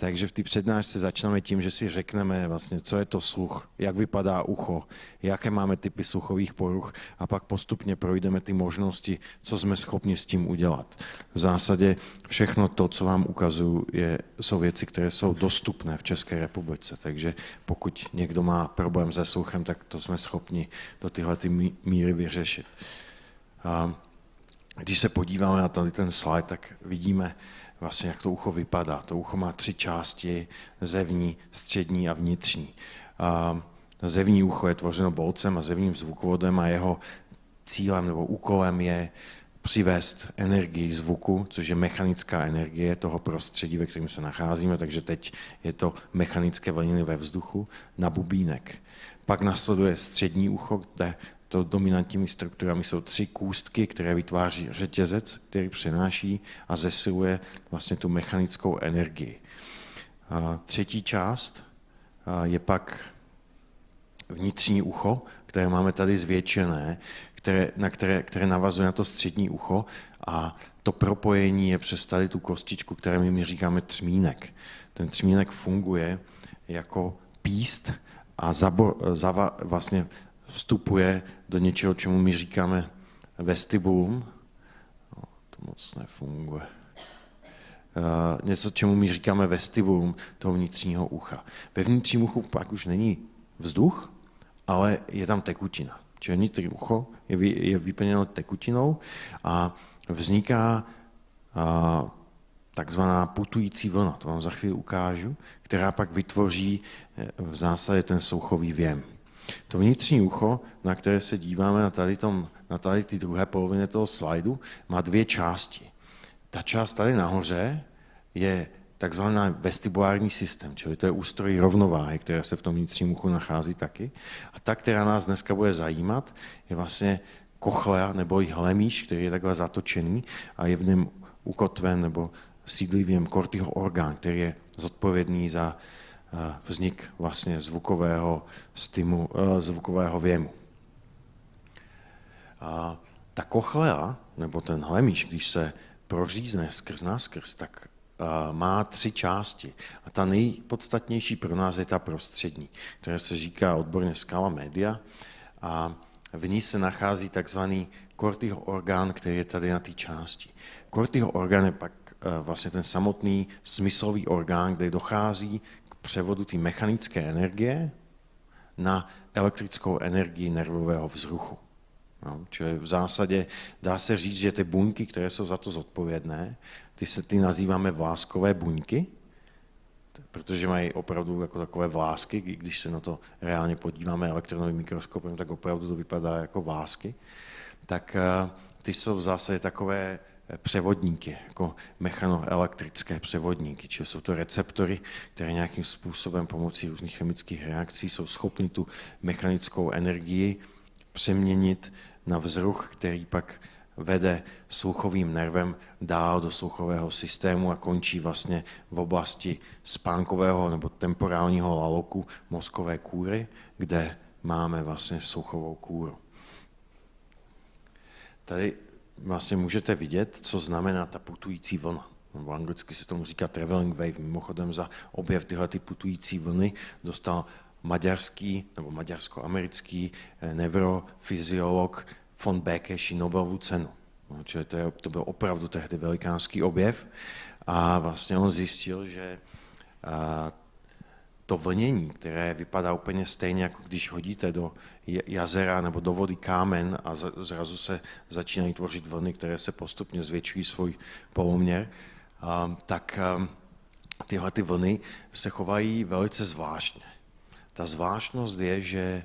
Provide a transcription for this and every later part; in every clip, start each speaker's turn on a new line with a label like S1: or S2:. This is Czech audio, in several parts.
S1: Takže v té přednášce začneme tím, že si řekneme vlastně, co je to sluch, jak vypadá ucho, jaké máme typy sluchových poruch a pak postupně projdeme ty možnosti, co jsme schopni s tím udělat. V zásadě všechno to, co vám ukazuju, je, jsou věci, které jsou dostupné v České republice. Takže pokud někdo má problém se sluchem, tak to jsme schopni do tyhle ty míry vyřešit. A když se podíváme na tady ten slide, tak vidíme, vlastně jak to ucho vypadá. To ucho má tři části, zevní, střední a vnitřní. A zevní ucho je tvořeno bolcem a zevním zvukovodem a jeho cílem nebo úkolem je přivést energii zvuku, což je mechanická energie toho prostředí, ve kterém se nacházíme, takže teď je to mechanické vlniny ve vzduchu, na bubínek. Pak nasleduje střední ucho, kde to dominantními strukturami jsou tři kůstky, které vytváří řetězec, který přenáší a zesiluje vlastně tu mechanickou energii. A třetí část je pak vnitřní ucho, které máme tady zvětšené, které, na které, které navazuje na to střední ucho a to propojení je přes tady tu kostičku, které my říkáme třmínek. Ten třmínek funguje jako píst a zabo, zava, vlastně vstupuje do něčeho, čemu my říkáme vestibulum. No, to moc nefunguje. Uh, něco, čemu my říkáme vestibulum toho vnitřního ucha. Ve vnitřním uchu pak už není vzduch, ale je tam tekutina. Čili vnitřní ucho je, vy, je vyplněno tekutinou a vzniká uh, takzvaná putující vlna, to vám za chvíli ukážu, která pak vytvoří eh, v zásadě ten souchový věm. To vnitřní ucho, na které se díváme na tady, tom, na tady ty druhé polovině toho slajdu, má dvě části. Ta část tady nahoře je takzvaný vestibulární systém, čili to je ústroj rovnováhy, která se v tom vnitřním uchu nachází taky. A ta, která nás dneska bude zajímat, je vlastně kochlea nebo i hlemíš, který je takhle zatočený a je v něm ukotven nebo sídlí v něm kortyho orgán, který je zodpovědný za vznik vlastně zvukového, stimu, eh, zvukového věmu. A ta kochlea, nebo ten hlemíš, když se prořízne skrz náskrz, tak eh, má tři části. A ta nejpodstatnější pro nás je ta prostřední, která se říká odborně skala media. A v ní se nachází takzvaný kortyho orgán, který je tady na té části. Kortyho orgán je pak eh, vlastně ten samotný smyslový orgán, kde dochází převodu té mechanické energie na elektrickou energii nervového vzruchu. No, čili v zásadě dá se říct, že ty buňky, které jsou za to zodpovědné, ty se ty nazýváme vláskové buňky, protože mají opravdu jako takové vlásky, když se na to reálně podíváme elektronovým mikroskopem, tak opravdu to vypadá jako vlásky, tak eh, ty jsou v zásadě takové převodníky, jako mechanoelektrické převodníky, čili jsou to receptory, které nějakým způsobem pomocí různých chemických reakcí jsou schopny tu mechanickou energii přeměnit na vzruch, který pak vede sluchovým nervem dál do sluchového systému a končí vlastně v oblasti spánkového nebo temporálního laloku mozkové kůry, kde máme vlastně sluchovou kůru. Tady vlastně můžete vidět, co znamená ta putující vlna. V anglicky se tomu říká traveling wave. Mimochodem za objev tyhle ty putující vlny dostal maďarský nebo maďarsko-americký eh, neurofyziolog von Bekeši Nobelovu cenu. No, čili to, je, to byl opravdu tehdy velikánský objev a vlastně on zjistil, že to vlnění, které vypadá úplně stejně, jako když hodíte do jazera nebo do vody kámen a zrazu se začínají tvořit vlny, které se postupně zvětšují svůj poloměr, tak tyhle ty vlny se chovají velice zvláštně. Ta zvláštnost je, že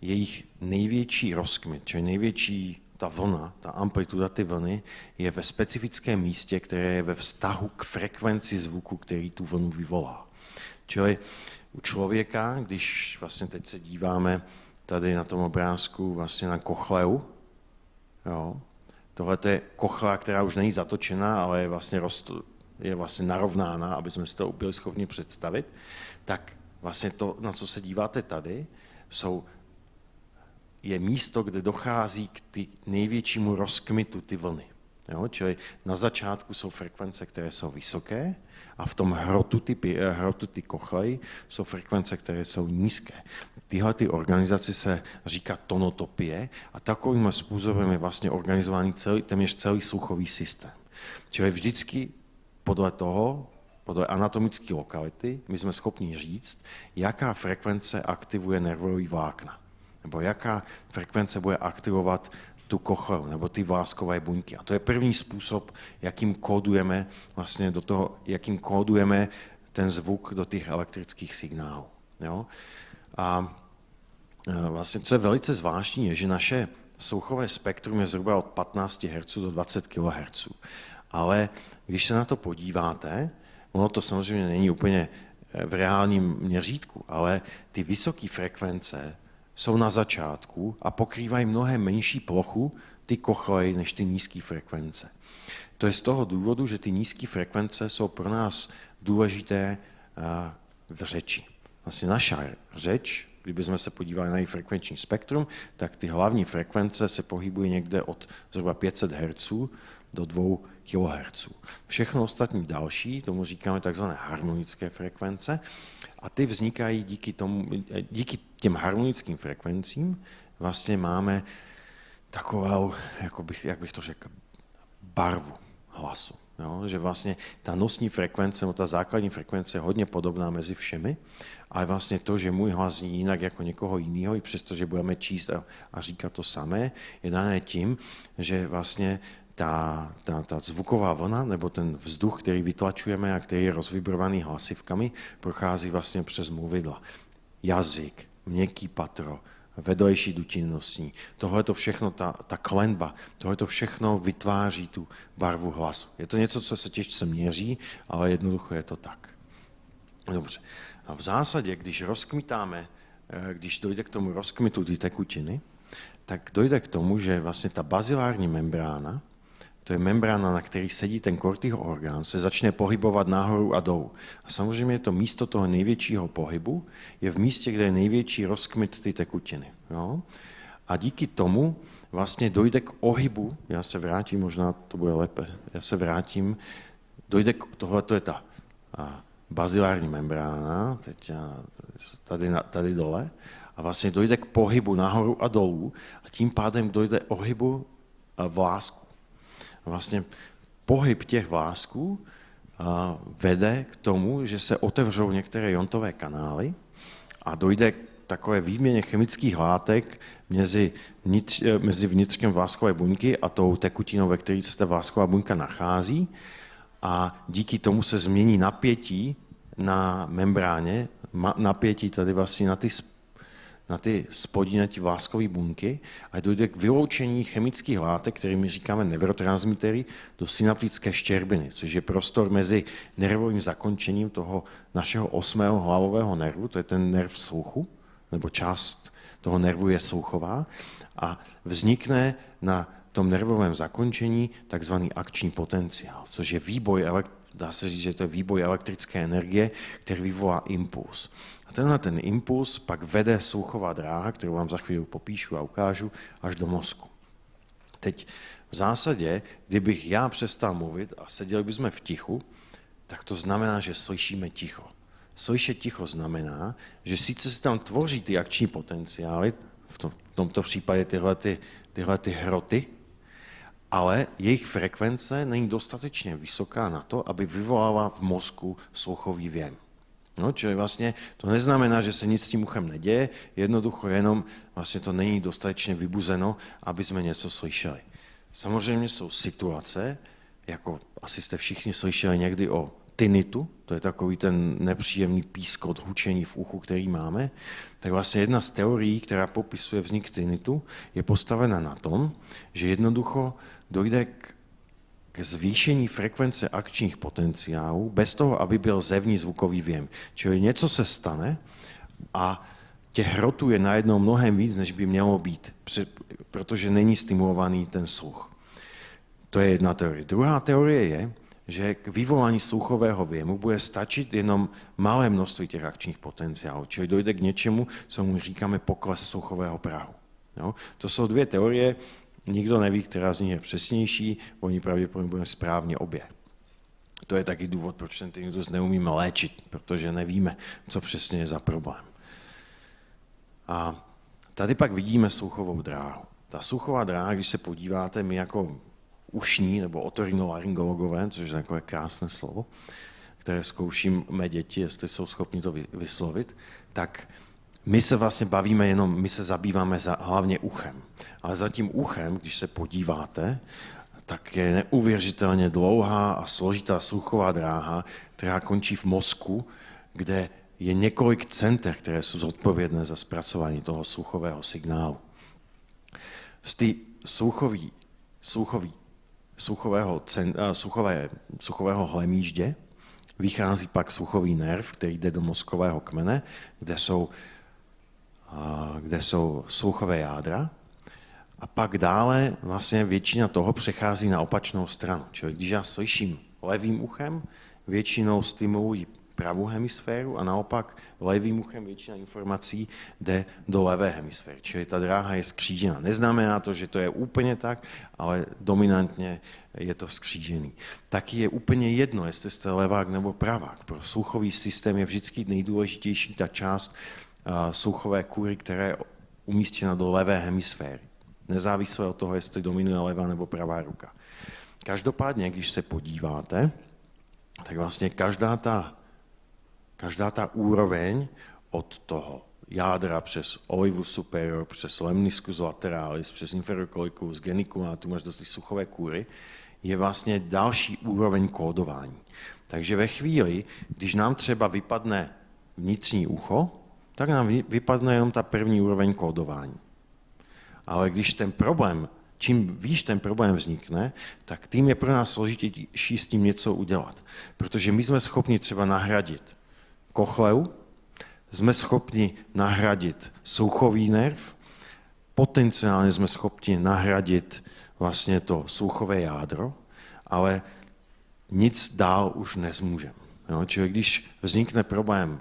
S1: jejich největší rozkmit, čili největší ta vlna, ta amplituda ty vlny, je ve specifickém místě, které je ve vztahu k frekvenci zvuku, který tu vlnu vyvolá. Čili u člověka, když vlastně teď se díváme tady na tom obrázku vlastně na kochleu, jo, tohle je kochlea, která už není zatočená, ale je vlastně, rost, je vlastně narovnána, aby jsme si to byli schopni představit, tak vlastně to, na co se díváte tady, jsou, je místo, kde dochází k ty největšímu rozkmitu ty vlny. Jo? Čili na začátku jsou frekvence, které jsou vysoké a v tom hrotu ty, eh, hrotu ty kochlej jsou frekvence, které jsou nízké. Tyhle ty organizace se říká tonotopie a takovým způsobem je vlastně organizovaný celý, téměř celý sluchový systém. Čili vždycky podle toho, podle anatomické lokality, my jsme schopni říct, jaká frekvence aktivuje nervový vlákna, nebo jaká frekvence bude aktivovat tu kochleu nebo ty vláskové buňky. A to je první způsob, jakým kódujeme vlastně do toho, jakým kódujeme ten zvuk do těch elektrických signálů. Jo? A e, vlastně, co je velice zvláštní, je, že naše sluchové spektrum je zhruba od 15 Hz do 20 kHz. Ale když se na to podíváte, ono to samozřejmě není úplně e, v reálním měřítku, ale ty vysoké frekvence jsou na začátku a pokrývají mnohem menší plochu ty kochlej než ty nízké frekvence. To je z toho důvodu, že ty nízké frekvence jsou pro nás důležité eh, v řeči. Vlastně naša řeč, kdybychom se podívali na její frekvenční spektrum, tak ty hlavní frekvence se pohybují někde od zhruba 500 Hz do 2 kHz. Všechno ostatní další, tomu říkáme takzvané harmonické frekvence, a ty vznikají díky, tomu, díky těm harmonickým frekvencím, vlastně máme takovou, jako bych, jak bych to řekl, barvu hlasu. Jo? Že vlastně ta nosní frekvence, no ta základní frekvence je hodně podobná mezi všemi, ale vlastně to, že můj hlas zní jinak jako někoho jiného, i přesto, že budeme číst a, a říkat to samé, je dané tím, že vlastně ta, ta, ta zvuková vlna nebo ten vzduch, který vytlačujeme a který je rozvibrovaný hlasivkami, prochází vlastně přes mluvidla. Jazyk, měkký patro, vedlejší dutinnostní. Tohle to všechno, ta, ta klenba, tohle to všechno vytváří tu barvu hlasu. Je to něco, co se těžce měří, ale jednoducho je to tak. Dobře. A v zásadě, když rozkmitáme, eh, když dojde k tomu rozkmitu ty tekutiny, tak dojde k tomu, že vlastně ta bazilární membrána, to je membrána, na který sedí ten kortýho orgán, se začne pohybovat nahoru a dolů. A samozřejmě to místo toho největšího pohybu je v místě, kde je největší rozkmit ty tekutiny. Jo? A díky tomu vlastně dojde k ohybu, já se vrátím, možná to bude lépe, já se vrátím, dojde k, tohle to je ta a, bazilární membrána, teď tady, tady dole, a vlastně dojde k pohybu nahoru a dolů a tím pádem dojde ohybu vlásku vlastně pohyb těch vlásků vede k tomu, že se otevřou některé jontové kanály a dojde k takové výměně chemických látek mezi, vnitř, mezi vnitřkem vláskové buňky a tou tekutinou, ve které se ta vlásková buňka nachází. A díky tomu se změní napětí na membráně, napětí tady vlastně na ty na ty spodní, na ty vláskové bunky a dojde k vyloučení chemických látek, kterými říkáme neurotransmitery, do synaptické štěrbiny, což je prostor mezi nervovým zakončením toho našeho osmého hlavového nervu, to je ten nerv sluchu, nebo část toho nervu je sluchová, a vznikne na tom nervovém zakončení takzvaný akční potenciál, což je výboj, dá se říct, že to je výboj elektrické energie, který vyvolá impuls. A tenhle ten impuls pak vede sluchová dráha, kterou vám za chvíli popíšu a ukážu, až do mozku. Teď v zásadě, kdybych já přestal mluvit a seděli bychom v tichu, tak to znamená, že slyšíme ticho. Slyšet ticho znamená, že sice se tam tvoří ty akční potenciály, v, tom, v tomto případě tyhle, ty, tyhle ty hroty, ale jejich frekvence není dostatečně vysoká na to, aby vyvolala v mozku sluchový věm. No, čili vlastně to neznamená, že se nic s tím uchem neděje, jednoducho jenom vlastně to není dostatečně vybuzeno, aby jsme něco slyšeli. Samozřejmě jsou situace, jako asi jste všichni slyšeli někdy o tinitu, to je takový ten nepříjemný pískot, hučení v uchu, který máme, tak vlastně jedna z teorií, která popisuje vznik tinitu, je postavena na tom, že jednoducho dojde k zvýšení frekvence akčních potenciálů bez toho, aby byl zevní zvukový věm. Čili něco se stane a těch hrotů je najednou mnohem víc, než by mělo být, protože není stimulovaný ten sluch. To je jedna teorie. Druhá teorie je, že k vyvolání sluchového věmu bude stačit jenom malé množství těch akčních potenciálů, čili dojde k něčemu, co mu říkáme pokles sluchového prahu. Jo? To jsou dvě teorie, Nikdo neví, která z nich je přesnější, oni pravděpodobně budeme správně obě. To je taky důvod, proč ten tinnitus neumíme léčit, protože nevíme, co přesně je za problém. A tady pak vidíme sluchovou dráhu. Ta sluchová dráha, když se podíváte, my jako ušní nebo otorinolaryngologové, což je takové krásné slovo, které zkouším mé děti, jestli jsou schopni to vyslovit, tak my se vlastně bavíme jenom, my se zabýváme za, hlavně uchem. Ale za tím uchem, když se podíváte, tak je neuvěřitelně dlouhá a složitá sluchová dráha, která končí v mozku, kde je několik center, které jsou zodpovědné za zpracování toho sluchového signálu. Z ty sluchový, sluchový, sluchového, cen, sluchové, sluchového hlemíždě vychází pak sluchový nerv, který jde do mozkového kmene, kde jsou, kde jsou sluchové jádra. A pak dále vlastně většina toho přechází na opačnou stranu. Čili když já slyším levým uchem, většinou stimulují pravou hemisféru a naopak levým uchem většina informací jde do levé hemisféry. Čili ta dráha je skřížená. Neznamená to, že to je úplně tak, ale dominantně je to skřížený. Taky je úplně jedno, jestli jste levák nebo pravák. Pro sluchový systém je vždycky nejdůležitější ta část sluchové kůry, která je umístěna do levé hemisféry. Nezávisle od toho, jestli dominuje levá nebo pravá ruka. Každopádně, když se podíváte, tak vlastně každá ta každá ta úroveň od toho jádra přes olivu superior, přes lemniscus lateralis, přes inferior collicus, geniculum, až do ty suchové kůry, je vlastně další úroveň kódování. Takže ve chvíli, když nám třeba vypadne vnitřní ucho, tak nám vypadne jenom ta první úroveň kódování. Ale když ten problém, čím výš ten problém vznikne, tak tím je pro nás složitější s tím něco udělat. Protože my jsme schopni třeba nahradit kochleu, jsme schopni nahradit sluchový nerv, potenciálně jsme schopni nahradit vlastně to sluchové jádro, ale nic dál už nezmůžeme. Čili když vznikne problém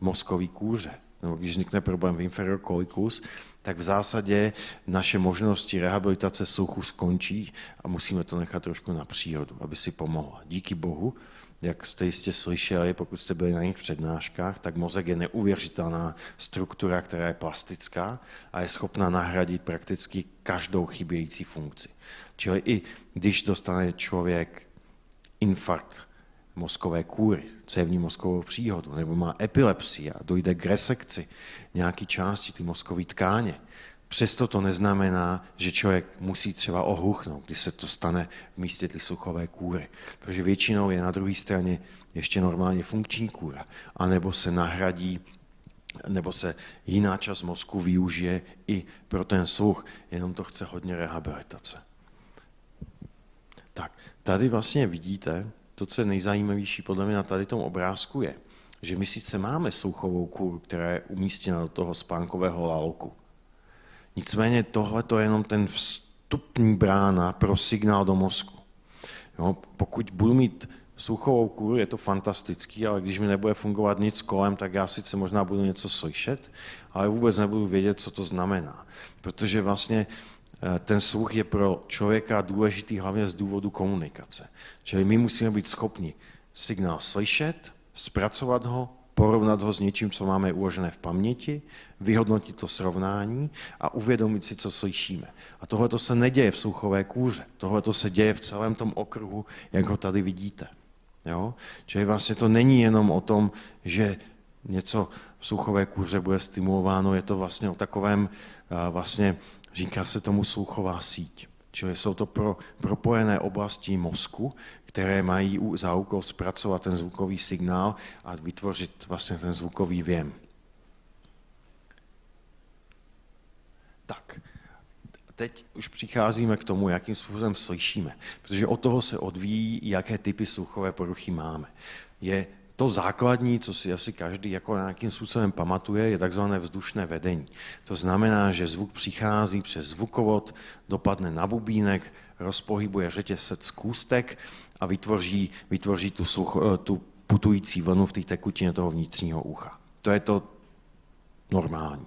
S1: mozkový kůře, nebo když vznikne problém v inferior collicus, tak v zásadě naše možnosti rehabilitace sluchu skončí a musíme to nechat trošku na přírodu, aby si pomohla. Díky bohu jak jste jistě slyšeli, pokud jste byli na jejich přednáškách, tak mozek je neuvěřitelná struktura, která je plastická a je schopná nahradit prakticky každou chybějící funkci. Čili i když dostane člověk infarkt mozkové kůry, cévní mozkovou příhodu, nebo má epilepsii a dojde k resekci nějaké části ty mozkové tkáně, Přesto to neznamená, že člověk musí třeba ohluchnout, když se to stane v místě ty sluchové kůry. Protože většinou je na druhé straně ještě normálně funkční kůra. A nebo se nahradí, nebo se jiná část mozku využije i pro ten sluch, jenom to chce hodně rehabilitace. Tak, tady vlastně vidíte, to, co je nejzajímavější podle mě na tady tom obrázku je, že my sice máme sluchovou kůru, která je umístěna do toho spánkového lalku, Nicméně tohle je jenom ten vstupní brána pro signál do mozku. Jo, pokud budu mít sluchovou kůru, je to fantastický, ale když mi nebude fungovat nic kolem, tak já sice možná budu něco slyšet, ale vůbec nebudu vědět, co to znamená. Protože vlastně ten sluch je pro člověka důležitý hlavně z důvodu komunikace. Čili my musíme být schopni signál slyšet, zpracovat ho, porovnat ho s něčím, co máme uložené v paměti, vyhodnotit to srovnání a uvědomit si, co slyšíme. A tohle se neděje v sluchové kůře. Tohle se děje v celém tom okruhu, jak ho tady vidíte. Jo? Čili vlastně to není jenom o tom, že něco v sluchové kůře bude stimulováno, je to vlastně o takovém, vlastně říká se tomu sluchová síť. Čili jsou to pro, propojené oblasti mozku, které mají za úkol zpracovat ten zvukový signál a vytvořit vlastně ten zvukový věm. Tak, teď už přicházíme k tomu, jakým způsobem slyšíme, protože od toho se odvíjí, jaké typy sluchové poruchy máme. Je to základní, co si asi každý jako nějakým způsobem pamatuje, je takzvané vzdušné vedení. To znamená, že zvuk přichází přes zvukovod, dopadne na bubínek, rozpohybuje řetězec kůstek a vytvoří, vytvoří tu, sluch, eh, tu putující vlnu v té tekutině toho vnitřního ucha. To je to normální.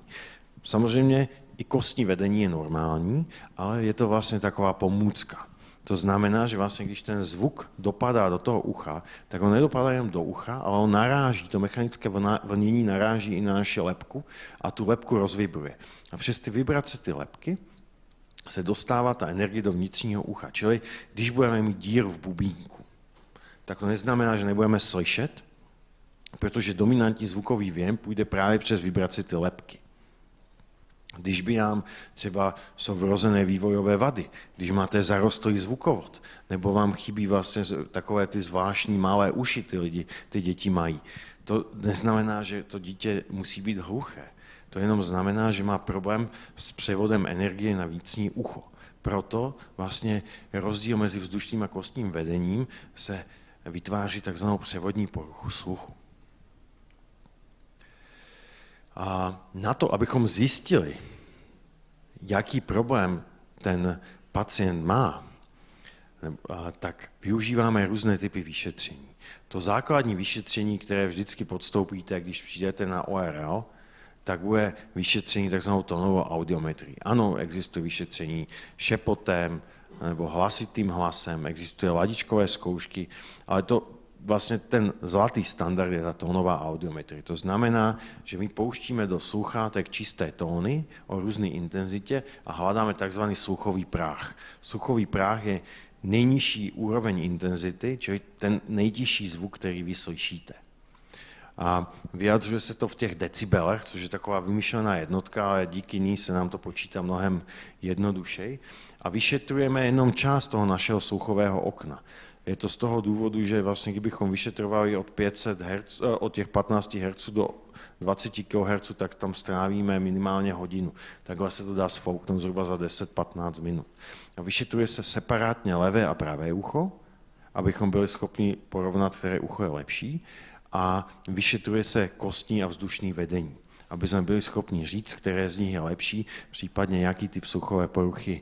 S1: Samozřejmě i kostní vedení je normální, ale je to vlastně taková pomůcka. To znamená, že vlastně, když ten zvuk dopadá do toho ucha, tak on nedopadá jenom do ucha, ale on naráží, to mechanické vlnění naráží i na naši lepku a tu lepku rozvibruje. A přes ty vibrace ty lepky se dostává ta energie do vnitřního ucha. Čili když budeme mít díru v bubínku, tak to neznamená, že nebudeme slyšet, protože dominantní zvukový věm půjde právě přes vibraci ty lepky. Když by nám třeba jsou vrozené vývojové vady, když máte zarostlý zvukovod, nebo vám chybí vlastně takové ty zvláštní malé uši ty lidi, ty děti mají, to neznamená, že to dítě musí být hluché. To jenom znamená, že má problém s převodem energie na vnitřní ucho. Proto vlastně rozdíl mezi vzdušným a kostním vedením se vytváří takzvanou převodní poruchu sluchu. A na to, abychom zjistili, jaký problém ten pacient má, tak využíváme různé typy vyšetření. To základní vyšetření, které vždycky podstoupíte, když přijdete na ORL, tak bude vyšetření takzvanou tónovou audiometrii. Ano, existuje vyšetření šepotem nebo hlasitým hlasem, existuje ladičkové zkoušky, ale to vlastně ten zlatý standard je ta tónová audiometrie. To znamená, že my pouštíme do sluchátek čisté tóny o různé intenzitě a hledáme takzvaný sluchový práh. Sluchový práh je nejnižší úroveň intenzity, čili ten nejtižší zvuk, který vy slyšíte. A vyjadřuje se to v těch decibelech, což je taková vymyšlená jednotka, ale díky ní se nám to počítá mnohem jednodušeji. A vyšetrujeme jenom část toho našeho sluchového okna. Je to z toho důvodu, že vlastně kdybychom vyšetrovali od, 500 Hz, od těch 15 Hz do 20 kHz, tak tam strávíme minimálně hodinu. Takhle se to dá sfouknout zhruba za 10-15 minut. A vyšetruje se separátně levé a pravé ucho, abychom byli schopni porovnat, které ucho je lepší a vyšetruje se kostní a vzdušní vedení, aby jsme byli schopni říct, které z nich je lepší, případně jaký typ sluchové poruchy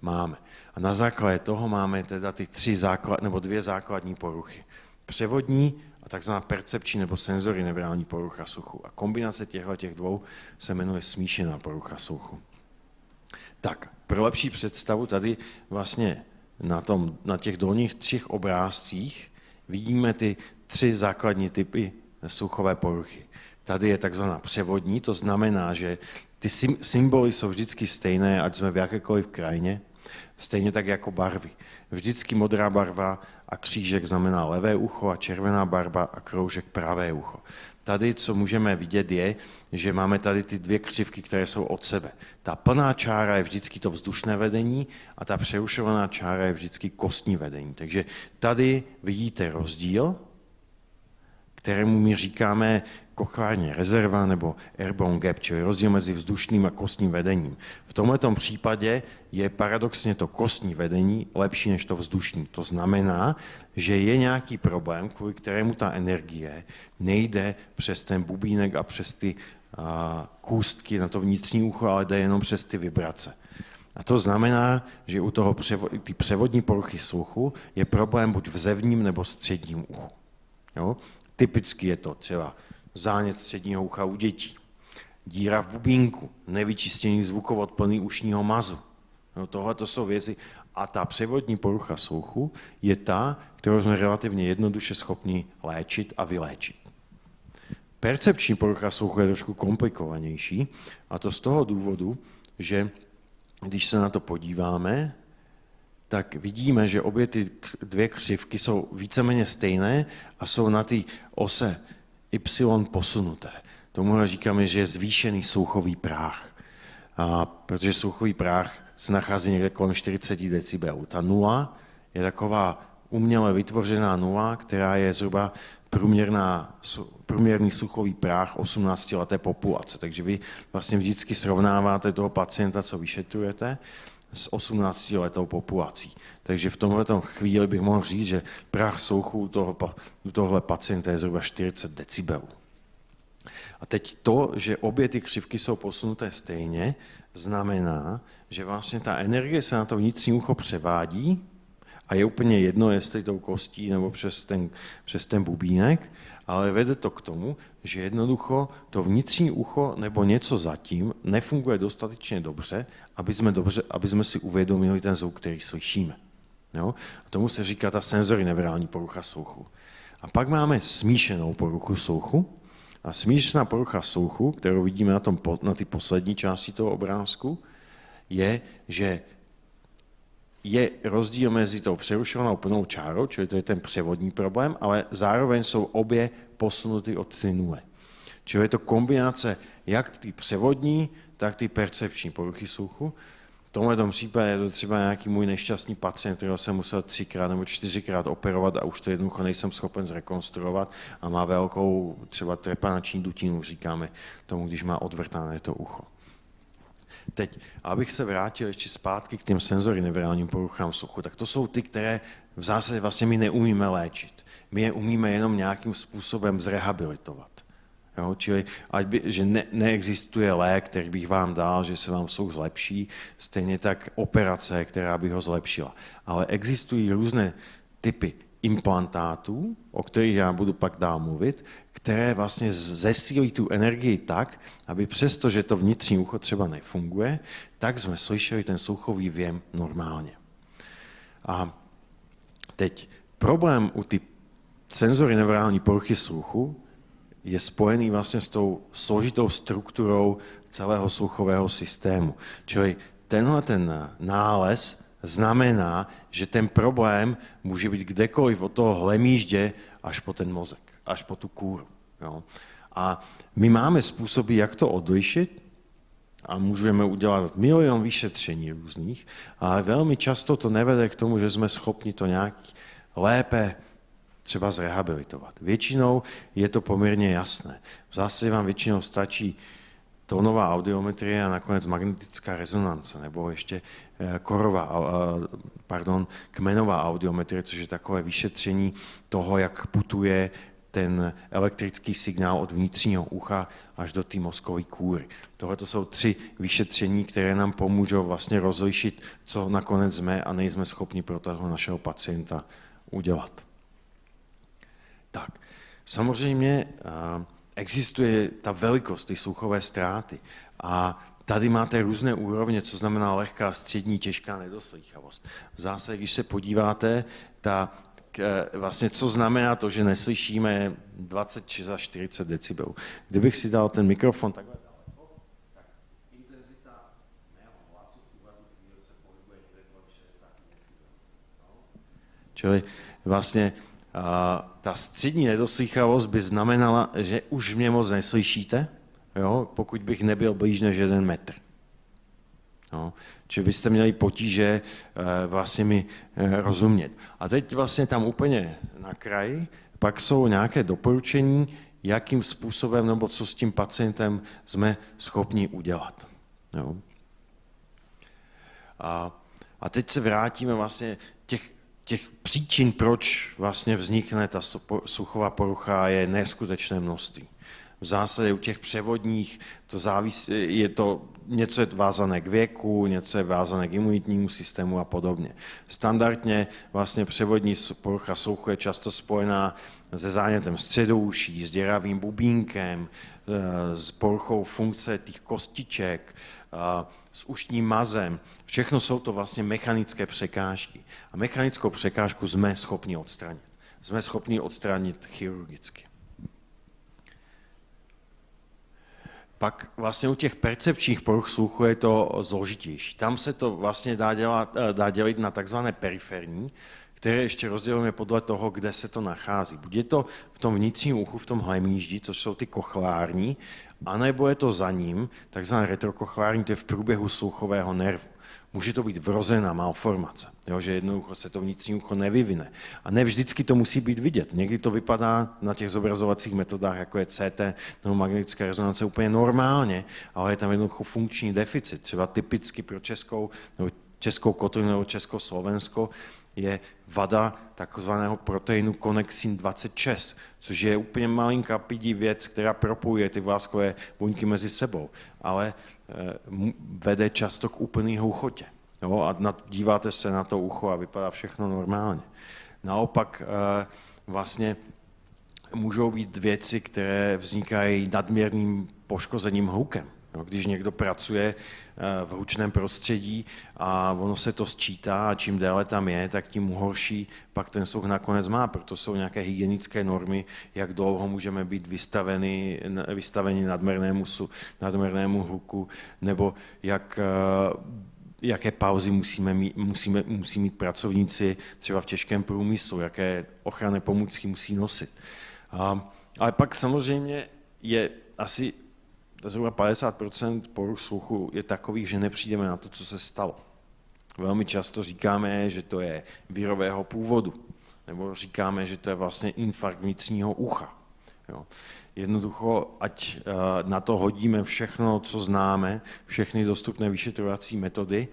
S1: máme. A na základě toho máme teda ty tři základ, nebo dvě základní poruchy. Převodní a takzvaná percepční nebo senzory neurální porucha sluchu. A kombinace těchto těch dvou se jmenuje smíšená porucha sluchu. Tak, pro lepší představu tady vlastně na, tom, na těch dolních třech obrázcích vidíme ty tři základní typy sluchové poruchy. Tady je takzvaná převodní, to znamená, že ty symboly jsou vždycky stejné, ať jsme v jakékoliv krajině, stejně tak jako barvy. Vždycky modrá barva a křížek znamená levé ucho a červená barva a kroužek pravé ucho. Tady, co můžeme vidět, je, že máme tady ty dvě křivky, které jsou od sebe. Ta plná čára je vždycky to vzdušné vedení a ta přerušovaná čára je vždycky kostní vedení. Takže tady vidíte rozdíl kterému my říkáme kochárně rezerva nebo airborne gap, čili rozdíl mezi vzdušným a kostním vedením. V tomto případě je paradoxně to kostní vedení lepší než to vzdušní. To znamená, že je nějaký problém, kvůli kterému ta energie nejde přes ten bubínek a přes ty kůstky na to vnitřní ucho, ale jde jenom přes ty vibrace. A to znamená, že u toho převo- ty převodní poruchy sluchu je problém buď v zevním nebo středním uchu. Jo? Typicky je to třeba zánět středního ucha u dětí, díra v bubínku, nevyčištěný zvukovod plný ušního mazu. No, tohle to jsou věci. A ta převodní porucha sluchu je ta, kterou jsme relativně jednoduše schopni léčit a vyléčit. Percepční porucha sluchu je trošku komplikovanější a to z toho důvodu, že když se na to podíváme, tak vidíme, že obě ty dvě křivky jsou víceméně stejné a jsou na té ose Y posunuté. Tomu říkáme, že je zvýšený sluchový práh. A protože sluchový práh se nachází někde kolem 40 decibelů. Ta nula je taková uměle vytvořená nula, která je zhruba průměrná, průměrný sluchový práh 18-leté populace. Takže vy vlastně vždycky srovnáváte toho pacienta, co vyšetrujete, s 18-letou populací. Takže v tomhle chvíli bych mohl říct, že prach souchu toho, tohle pacienta je zhruba 40 decibelů. A teď to, že obě ty křivky jsou posunuté stejně, znamená, že vlastně ta energie se na to vnitřní ucho převádí a je úplně jedno, jestli tou kostí nebo přes ten, přes ten bubínek ale vede to k tomu, že jednoducho to vnitřní ucho nebo něco zatím nefunguje dostatečně dobře, aby jsme, dobře, aby jsme si uvědomili ten zvuk, který slyšíme. Jo? A tomu se říká ta senzory nevrální porucha sluchu. A pak máme smíšenou poruchu sluchu. A smíšená porucha sluchu, kterou vidíme na, tom, na ty poslední části toho obrázku, je, že je rozdíl mezi tou přerušovanou plnou čárou, čili to je ten převodní problém, ale zároveň jsou obě posunuty od ty nule. Čili je to kombinace jak ty převodní, tak ty percepční poruchy sluchu. V tomhle případě je to třeba nějaký můj nešťastný pacient, kterého jsem musel třikrát nebo čtyřikrát operovat a už to jednoducho nejsem schopen zrekonstruovat a má velkou třeba trepanační dutinu, říkáme tomu, když má odvrtané to ucho. Teď, abych se vrátil ještě zpátky k těm senzory nevirálním poruchám sluchu, tak to jsou ty, které v zásadě vlastně my neumíme léčit. My je umíme jenom nějakým způsobem zrehabilitovat. Jo, čili ať by, že ne, neexistuje lék, který bych vám dal, že se vám sluch zlepší, stejně tak operace, která by ho zlepšila. Ale existují různé typy implantátů, o kterých já budu pak dál mluvit, které vlastně zesílí tu energii tak, aby přesto, že to vnitřní ucho třeba nefunguje, tak jsme slyšeli ten sluchový věm normálně. A teď problém u ty senzory neurální poruchy sluchu je spojený vlastně s tou složitou strukturou celého sluchového systému. Čili tenhle ten nález znamená, že ten problém může být kdekoliv od toho hlemíždě až po ten mozek, až po tu kůru. Jo. A my máme způsoby, jak to odlišit a můžeme udělat milion vyšetření různých, ale velmi často to nevede k tomu, že jsme schopni to nějak lépe třeba zrehabilitovat. Většinou je to poměrně jasné. V zásadě vám většinou stačí tónová audiometrie a nakonec magnetická rezonance, nebo ještě eh, korová, eh, pardon, kmenová audiometrie, což je takové vyšetření toho, jak putuje ten elektrický signál od vnitřního ucha až do té mozkové kůry. Tohle to jsou tři vyšetření, které nám pomůžou vlastně rozlišit, co nakonec jsme a nejsme schopni pro toho našeho pacienta udělat. Tak, samozřejmě eh, existuje ta velikost, ty sluchové ztráty. A tady máte různé úrovně, co znamená lehká, střední, těžká nedoslýchavost. V zásadě, když se podíváte, ta, vlastně co znamená to, že neslyšíme 20 či za 40 decibelů. Kdybych si dal ten mikrofon takhle daleko, tak intenzita mého hlasu v tuhle chvíli se pohybuje někde kolem 60 decibelů. No? Čili vlastně ta střední nedoslýchavost by znamenala, že už mě moc neslyšíte, jo, pokud bych nebyl blíž než jeden metr. Jo. Čili byste měli potíže eh, vlastně mi eh, rozumět. A teď vlastně tam úplně na kraji pak jsou nějaké doporučení, jakým způsobem nebo co s tím pacientem jsme schopni udělat. Jo. A, a teď se vrátíme vlastně těch těch příčin, proč vlastně vznikne ta suchová porucha, je neskutečné množství. V zásadě u těch převodních to závisí, je to něco je vázané k věku, něco je vázané k imunitnímu systému a podobně. Standardně vlastně převodní porucha sluchu je často spojená se zánětem středouší, s děravým bubínkem, e, s poruchou funkce těch kostiček, s ušním mazem. Všechno jsou to vlastně mechanické překážky. A mechanickou překážku jsme schopni odstranit. Jsme schopni odstranit chirurgicky. Pak vlastně u těch percepčních poruch sluchu je to zložitější. Tam se to vlastně dá, dělat, eh, dá dělit na takzvané periferní, které ještě rozdělujeme podle toho, kde se to nachází. Buď je to v tom vnitřním uchu, v tom hlemíždi, což jsou ty kochlární, anebo je to za ním, takzvané retrokochlární, to je v průběhu sluchového nervu. Může to být vrozená malformace, jo, že jednoducho se to vnitřní ucho nevyvine. A ne vždycky to musí být vidět. Někdy to vypadá na těch zobrazovacích metodách, jako je CT nebo magnetická rezonance, úplně normálně, ale je tam jednoducho funkční deficit. Třeba typicky pro českou nebo českou kotlinu nebo československo je vada takzvaného proteinu konexin 26, což je úplně malinká pidí věc, která propojuje ty vláskové buňky mezi sebou, ale eh, vede často k úplný houchotě. Jo, a díváte se na to ucho a vypadá všechno normálně. Naopak eh, vlastně můžou být věci, které vznikají nadměrným poškozením hlukem. No, když někdo pracuje v hlučném prostředí a ono se to sčítá a čím déle tam je, tak tím horší pak ten sluch nakonec má. Proto jsou nějaké hygienické normy, jak dlouho můžeme být vystaveni, vystaveni nadměrnému, nadměrnému hluku, nebo jak eh, jaké pauzy musíme mít, musíme, musí mít pracovníci třeba v těžkém průmyslu, jaké ochranné pomůcky musí nosit. A, ale pak samozřejmě je asi zhruba 50% poruch sluchu je takových, že nepřijdeme na to, co se stalo. Velmi často říkáme, že to je výrového původu, nebo říkáme, že to je vlastně infarkt vnitřního ucha. Jo. Jednoducho, ať eh, na to hodíme všechno, co známe, všechny dostupné vyšetrovací metody,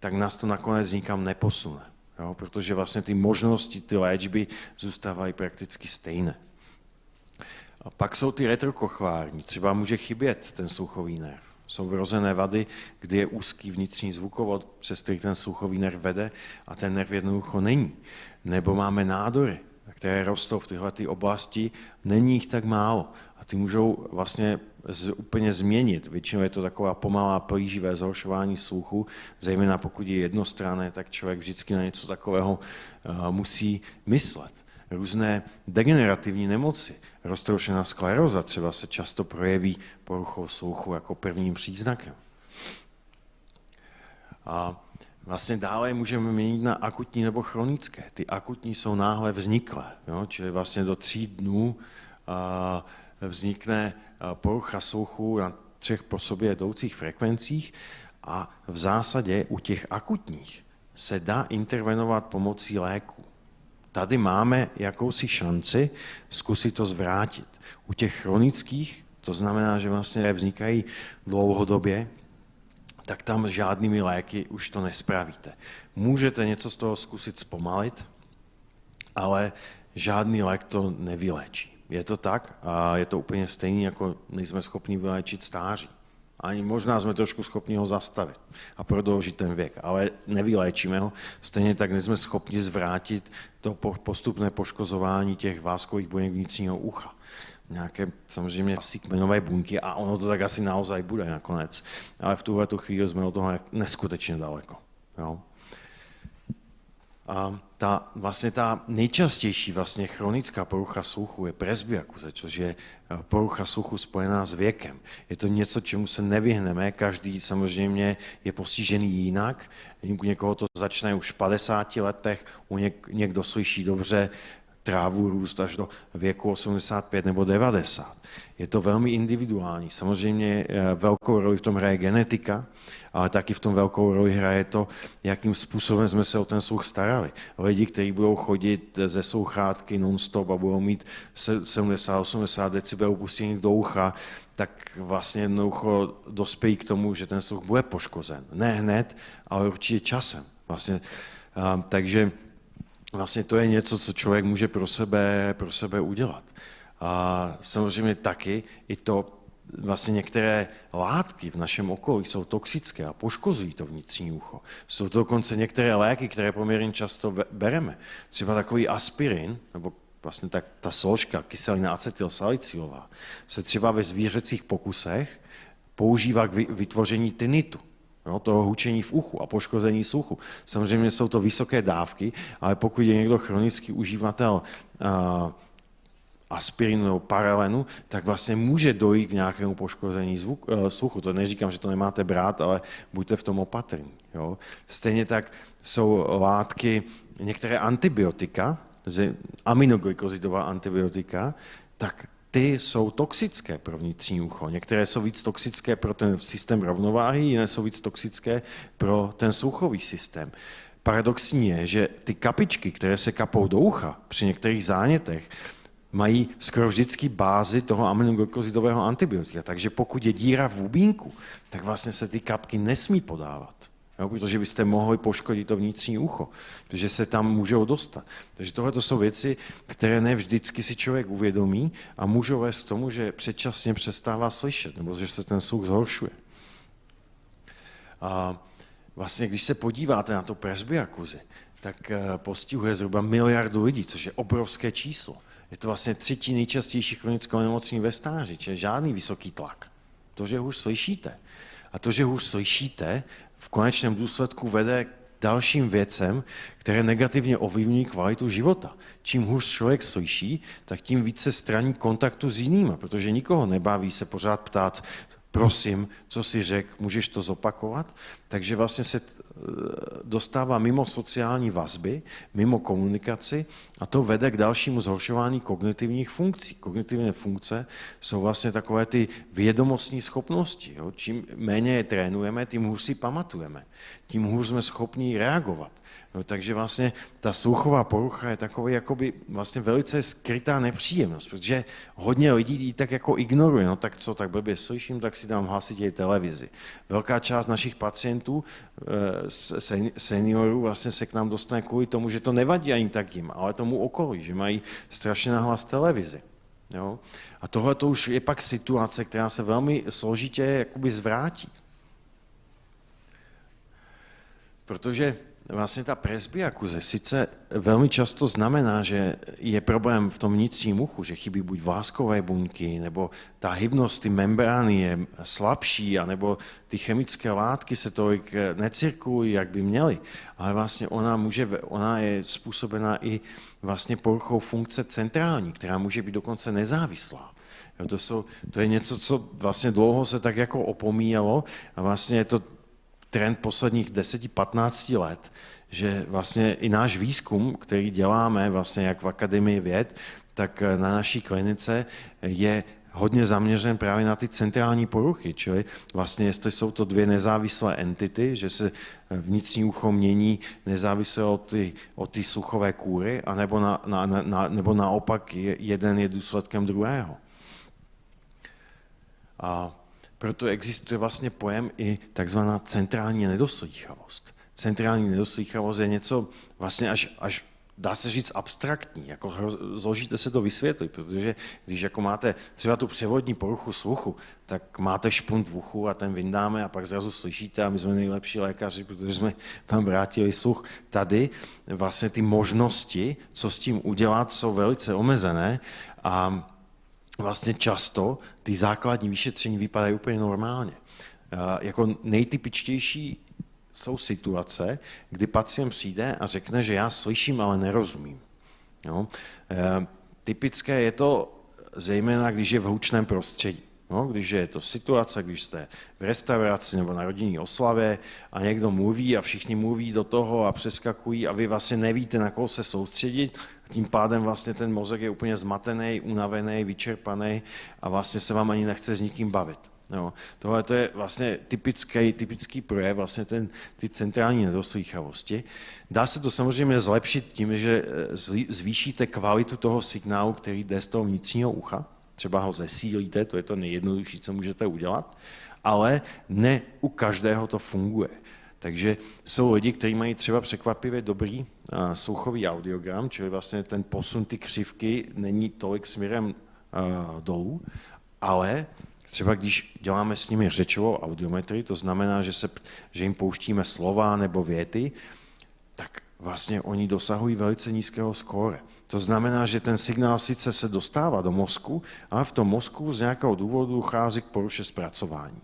S1: tak nás to nakonec nikam neposune. Jo, protože vlastně ty možnosti, ty léčby zůstávají prakticky stejné. A pak jsou ty retrokochvární. Třeba může chybět ten sluchový nerv. Jsou vrozené vady, kdy je úzký vnitřní zvukovod, přes který ten sluchový nerv vede a ten nerv jednoducho není. Nebo máme nádory, které rostou v tyhle oblasti, není jich tak málo. A ty můžou vlastně z, úplně změnit. Většinou je to taková pomalá plíživé zhoršování sluchu, zejména pokud je jednostranné, tak člověk vždycky na něco takového uh, musí myslet různé degenerativní nemoci. Roztroušená skleróza třeba se často projeví poruchou sluchu jako prvním příznakem. A vlastně dále můžeme měnit na akutní nebo chronické. Ty akutní jsou náhle vzniklé, jo? čili vlastně do tří dnů a, vznikne porucha sluchu na třech po sobě jdoucích frekvencích a v zásadě u těch akutních se dá intervenovat pomocí léku tady máme jakousi šanci zkusit to zvrátit. U těch chronických, to znamená, že vlastně vznikají dlouhodobě, tak tam žádnými léky už to nespravíte. Můžete něco z toho zkusit zpomalit, ale žádný lék to nevyléčí. Je to tak a je to úplně stejný, jako nejsme schopni vyléčit stáří. Ani možná jsme trošku schopni ho zastavit a prodloužit ten věk, ale nevyléčíme ho. Stejně tak nejsme schopni zvrátit to postupné poškozování těch váskových buněk vnitřního ucha. Nějaké samozřejmě asi kmenové buňky a ono to tak asi naozaj bude nakonec. Ale v tuhle chvíli jsme od toho neskutečně daleko. Jo? A ta, vlastně ta nejčastější vlastně chronická porucha sluchu je presbyakuze, což je eh, porucha sluchu spojená s věkem. Je to něco, čemu se nevyhneme, každý samozřejmě je postižený jinak. U někoho to začne už v 50 letech, u něk, někdo slyší dobře, trávu růst až do věku 85 nebo 90. Je to velmi individuální. Samozřejmě eh, velkou roli v tom hraje genetika, ale taky v tom velkou roli hraje to, jakým způsobem jsme se o ten sluch starali. Lidi, kteří budou chodit ze sluchátky non-stop a budou mít 70-80 decibelů pustění do ucha, tak vlastně jednoducho dospějí k tomu, že ten sluch bude poškozen. Ne hned, ale určitě časem. Vlastně, a, takže vlastně to je něco, co člověk může pro sebe, pro sebe udělat. A samozřejmě taky i to, vlastně některé látky v našem okolí jsou toxické a poškozují to vnitřní ucho. Jsou to dokonce některé léky, které poměrně často bereme. Třeba takový aspirin, nebo vlastně tak, ta složka kyselina acetylsalicylová, se třeba ve zvířecích pokusech používá k vytvoření tinitu jo, toho hučení v uchu a poškození sluchu. Samozřejmě jsou to vysoké dávky, ale pokud je někdo chronický uživatel uh, aspirinu nebo paralenu, tak vlastně může dojít k nějakému poškození zvuk, uh, sluchu. To neříkám, že to nemáte brát, ale buďte v tom opatrní. Jo. Stejně tak jsou látky, některé antibiotika, aminoglikosidová antibiotika, tak ty jsou toxické pro vnitřní ucho. Některé jsou víc toxické pro ten systém rovnováhy, jiné jsou víc toxické pro ten sluchový systém. Paradoxní je, že ty kapičky, které se kapou do ucha při některých zánětech, mají skoro vždycky bázi toho aminoglykozidového antibiotika. Takže pokud je díra v bubínku, tak vlastně se ty kapky nesmí podávat jo, protože byste mohli poškodit to vnitřní ucho, protože se tam můžou dostat. Takže tohle jsou věci, které ne vždycky si člověk uvědomí a můžou vést k tomu, že předčasně přestává slyšet, nebo že se ten sluch zhoršuje. A vlastně, když se podíváte na to presbyakuzi, tak eh, postihuje zhruba miliardu lidí, což je obrovské číslo. Je to vlastně třetí nejčastější chronická onemocnění ve stáří, čili žádný vysoký tlak. To, že hůř slyšíte. A to, že hůř slyšíte, konečném důsledku vede k dalším věcem, které negativně ovlivňují kvalitu života. Čím hůř člověk slyší, tak tím více straní kontaktu s jinými, protože nikoho nebaví se pořád ptát, prosím, co si řek, můžeš to zopakovat? Takže vlastně se eh, dostává mimo sociální vazby, mimo komunikaci a to vede k dalšímu zhoršování kognitivních funkcí. Kognitivní funkce jsou vlastně takové ty vědomostní schopnosti. Jo? Čím méně je trénujeme, tím hůř si pamatujeme, tím hůř jsme schopni reagovat. No, takže vlastně ta sluchová porucha je takový jakoby vlastně velice skrytá nepříjemnost, protože hodně lidí ji tak jako ignoruje, no tak co, tak blbě slyším, tak si dám hlasitě televizi. Velká část našich pacientů, eh, seniorů vlastně se k nám dostane kvůli tomu, že to nevadí ani tak jim, ale tomu okolí, že mají strašně nahlas televizi. Jo? A tohle to už je pak situace, která se velmi složitě jakoby zvrátí. Protože vlastně ta presbyakuze sice velmi často znamená, že je problém v tom vnitřním uchu, že chybí buď váskové buňky, nebo ta hybnost, ty membrány je slabší, anebo ty chemické látky se tolik necirkulují, jak by měly. Ale vlastně ona, může, ona je způsobena i vlastně poruchou funkce centrální, která může být dokonce nezávislá. To, jsou, to je něco, co vlastně dlouho se tak jako opomíjelo a vlastně je to trend posledních 10-15 let, že vlastně i náš výzkum, který děláme vlastně jak v Akademii věd, tak na naší klinice je hodně zaměřen právě na ty centrální poruchy, čili vlastně jestli jsou to dvě nezávislé entity, že se vnitřní ucho mění nezávisle od ty, od ty sluchové kůry, anebo na, na, na, nebo naopak jeden je důsledkem druhého. A proto existuje vlastně pojem i takzvaná centrální nedoslýchavost. Centrální nedoslýchavost je něco vlastně až, až dá se říct abstraktní, jako zložíte se to vysvětlit, protože když jako máte třeba tu převodní poruchu sluchu, tak máte špunt v uchu a ten vyndáme a pak zrazu slyšíte a my jsme nejlepší lékaři, protože jsme tam vrátili sluch. Tady vlastně ty možnosti, co s tím udělat, jsou velice omezené a vlastně často ty základní vyšetření vypadají úplně normálně. Jako nejtypičtější jsou situace, kdy pacient přijde a řekne, že já slyším, ale nerozumím. Jo? E, typické je to zejména, když je v hlučném prostředí. No, když je to situace, když jste v restauraci nebo na rodinné oslavě a někdo mluví a všichni mluví do toho a přeskakují a vy vlastně nevíte, na koho se soustředit, tím pádem vlastně ten mozek je úplně zmatený, unavený, vyčerpaný a vlastně se vám ani nechce s nikým bavit. Jo. Tohle to je vlastně typický, typický projev vlastně ten, ty centrální nedoslýchavosti. Dá se to samozřejmě zlepšit tím, že eh, zvýšíte kvalitu toho signálu, který jde z toho vnitřního ucha, třeba ho zesílíte, to je to nejjednodušší, co můžete udělat, ale ne u každého to funguje. Takže jsou lidi, kteří mají třeba překvapivě dobrý sluchový audiogram, čili vlastně ten posun ty křivky není tolik směrem dolů, ale třeba když děláme s nimi řečovou audiometrii, to znamená, že, se, že jim pouštíme slova nebo věty, tak vlastně oni dosahují velice nízkého skóre. To znamená, že ten signál sice se dostává do mozku, ale v tom mozku z nějakého důvodu chází k poruše zpracování.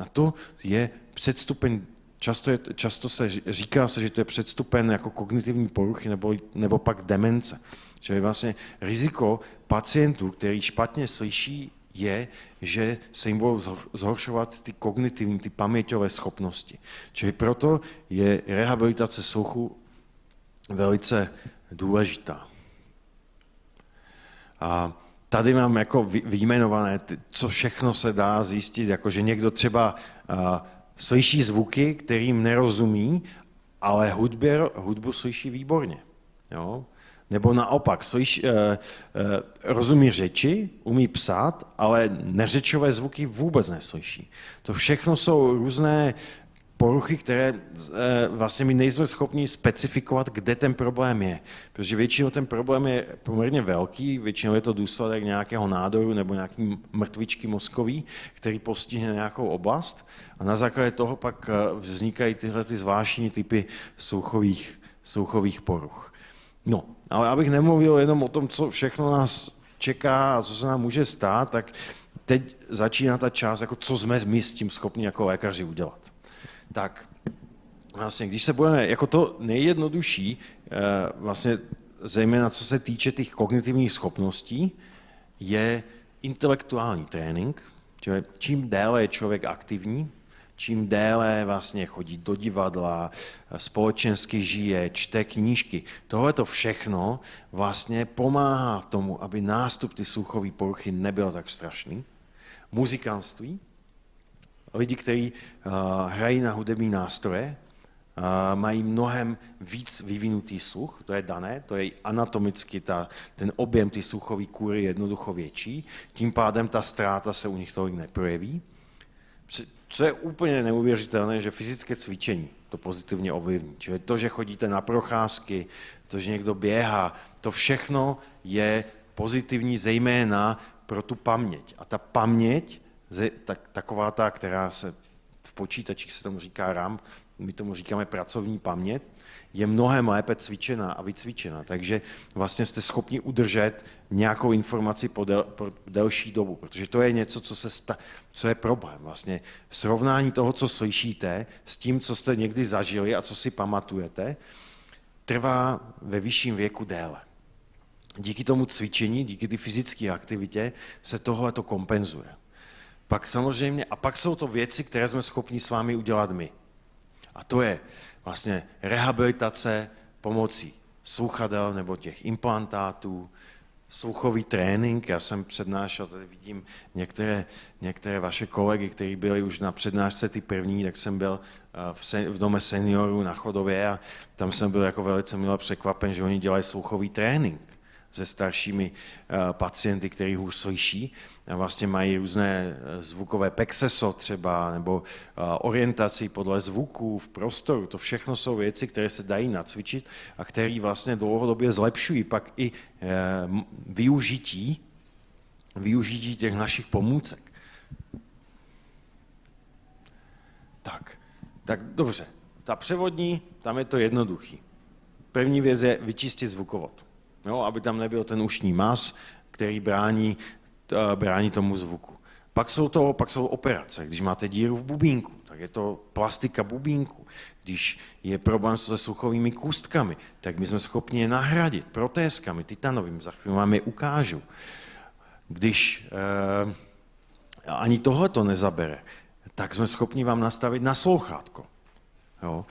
S1: A to je předstupeň Často, je, často se říká se, že to je předstupen jako kognitivní poruchy nebo, nebo pak demence. Čili vlastně riziko pacientů, který špatně slyší, je, že se jim budou zhoršovat ty kognitivní, ty paměťové schopnosti. Čili proto je rehabilitace sluchu velice důležitá. A tady mám jako vyjmenované, co všechno se dá zjistit, jako že někdo třeba slyší zvuky, kterým nerozumí, ale hudbě, hudbu slyší výborně. Jo? Nebo naopak, slyš, eh, eh, rozumí řeči, umí psát, ale neřečové zvuky vůbec neslyší. To všechno jsou různé poruchy, které eh, vlastně my nejsme schopni specifikovat, kde ten problém je. Protože většinou ten problém je poměrně velký, většinou je to důsledek nějakého nádoru nebo nějaký mrtvičky mozkový, který postihne nějakou oblast a na základě toho pak eh, vznikají tyhle ty zvláštní typy souchových, souchových poruch. No, ale abych nemluvil jenom o tom, co všechno nás čeká a co se nám může stát, tak teď začíná ta část, jako co jsme my s tím schopni jako lékaři udělat. Tak vlastně, když se budeme, jako to nejjednodušší, eh, vlastně zejména co se týče těch kognitivních schopností, je intelektuální trénink, Čili čím déle je člověk aktivní, čím déle vlastně chodí do divadla, společensky žije, čte knížky. Tohle to všechno vlastně pomáhá tomu, aby nástup ty sluchové poruchy nebyl tak strašný. Muzikantství, lidi, kteří uh, hrají na hudební nástroje, uh, mají mnohem víc vyvinutý sluch, to je dané, to je anatomicky ta, ten objem ty sluchové kůry jednoducho větší, tím pádem ta ztráta se u nich tolik neprojeví. Co je úplně neuvěřitelné, že fyzické cvičení to pozitivně ovlivní. Čili to, že chodíte na procházky, to, že někdo běhá, to všechno je pozitivní zejména pro tu paměť. A ta paměť, tak, taková ta, která se v počítačích se tomu říká RAM, my tomu říkáme pracovní paměť, je mnohem lépe cvičená a vycvičená. Takže vlastně jste schopni udržet nějakou informaci po, del, po delší dobu, protože to je něco, co, se sta, co je problém. Vlastně srovnání toho, co slyšíte, s tím, co jste někdy zažili a co si pamatujete, trvá ve vyšším věku déle. Díky tomu cvičení, díky ty fyzické aktivitě se tohle to kompenzuje. Pak samozřejmě, a pak jsou to věci, které jsme schopni s vámi udělat my. A to je vlastně rehabilitace pomocí sluchadel nebo těch implantátů, sluchový trénink. Já jsem přednášel, tady vidím některé, některé vaše kolegy, kteří byli už na přednášce ty první, tak jsem byl eh, v, sen, v dome seniorů na Chodově a tam jsem byl jako velice milé překvapen, že oni dělají sluchový trénink se staršími eh, pacienty, kteří hůř slyší. A vlastně mají různé eh, zvukové pexeso třeba, nebo eh, orientaci podle zvuků v prostoru. To všechno jsou věci, které se dají nacvičit a které vlastně dlouhodobě zlepšují pak i využití, využití těch našich pomůcek. Tak, tak dobře. Ta převodní, tam je to jednoduchý. První věc je vyčistit zvukovod jo, aby tam nebyl ten ušní mas, který brání, brání tomu zvuku. Pak jsou, to, pak jsou operace, když máte díru v bubínku, tak je to plastika bubínku. Když je problém se sluchovými kůstkami, tak my jsme schopni je nahradit protézkami, titanovým, za chvíli vám je ukážu. Když eh, ani tohle to nezabere, tak jsme schopni vám nastavit na slouchátko. Jo?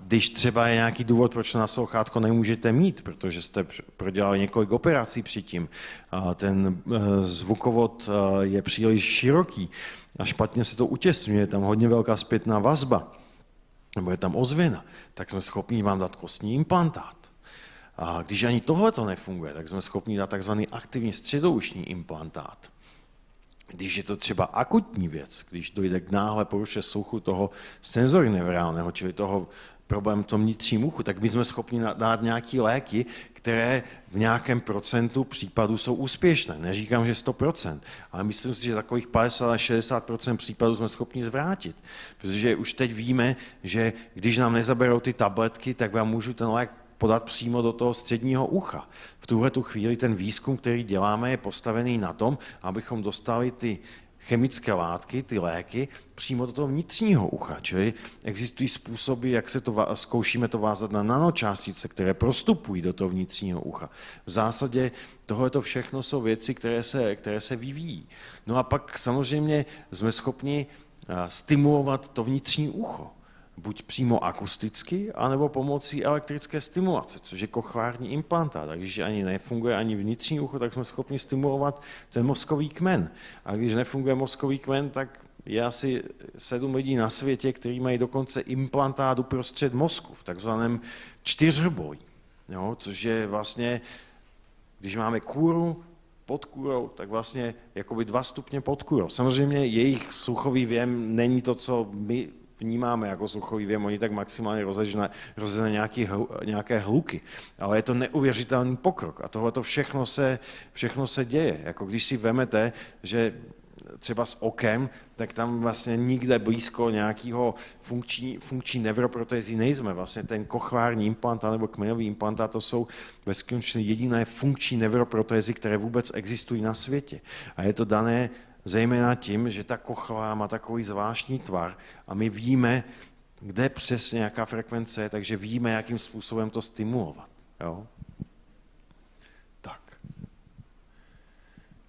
S1: Když třeba je nějaký důvod, proč na sluchátko nemůžete mít, protože jste prodělali několik operací předtím, ten e, zvukovod e, je příliš široký a špatně se to utěsňuje, je tam hodně velká zpětná vazba, nebo je tam ozvěna, tak jsme schopni vám dát kostní implantát. A když ani tohle to nefunguje, tak jsme schopni dát takzvaný aktivní středoušní implantát když je to třeba akutní věc, když dojde k náhle poruše sluchu toho senzorinevrálného, čili toho problém v tom vnitřním uchu, tak my jsme schopni dát nějaké léky, které v nějakém procentu případů jsou úspěšné. Neříkám, že 100%, ale myslím si, že takových 50 až 60% případů jsme schopni zvrátit. Protože už teď víme, že když nám nezaberou ty tabletky, tak vám můžu ten lék podat přímo do toho středního ucha. V tuhle tu chvíli ten výzkum, který děláme, je postavený na tom, abychom dostali ty chemické látky, ty léky, přímo do toho vnitřního ucha. Čili existují způsoby, jak se to zkoušíme to vázat na nanočástice, které prostupují do toho vnitřního ucha. V zásadě tohle to všechno jsou věci, které se, které se vyvíjí. No a pak samozřejmě jsme schopni stimulovat to vnitřní ucho buď přímo akusticky, anebo pomocí elektrické stimulace, což je kochvární implantát. A když ani nefunguje ani vnitřní ucho, tak jsme schopni stimulovat ten mozkový kmen. A když nefunguje mozkový kmen, tak je asi sedm lidí na světě, kteří mají dokonce implantát uprostřed mozku, v takzvaném čtyřboji, jo, což je vlastně, když máme kůru, pod kůrou, tak vlastně jakoby dva stupně pod kůrou. Samozřejmě jejich sluchový věm není to, co my vnímáme jako sluchový věm, oni tak maximálně rozezne nějaký, nějaké hluky. Ale je to neuvěřitelný pokrok a tohle to všechno se, všechno se děje. Jako když si vemete, že třeba s okem, tak tam vlastně nikde blízko nějakého funkční, funkční nevroprotézy nejsme. Vlastně ten kochvární implantát nebo kmenový implantát, to jsou ve skutečnosti jediné funkční nevroprotézy, které vůbec existují na světě. A je to dané zejména tím, že ta kochlá má takový zvláštní tvar a my víme, kde přesně jaká frekvence je, takže víme, jakým způsobem to stimulovat. Jo? Tak.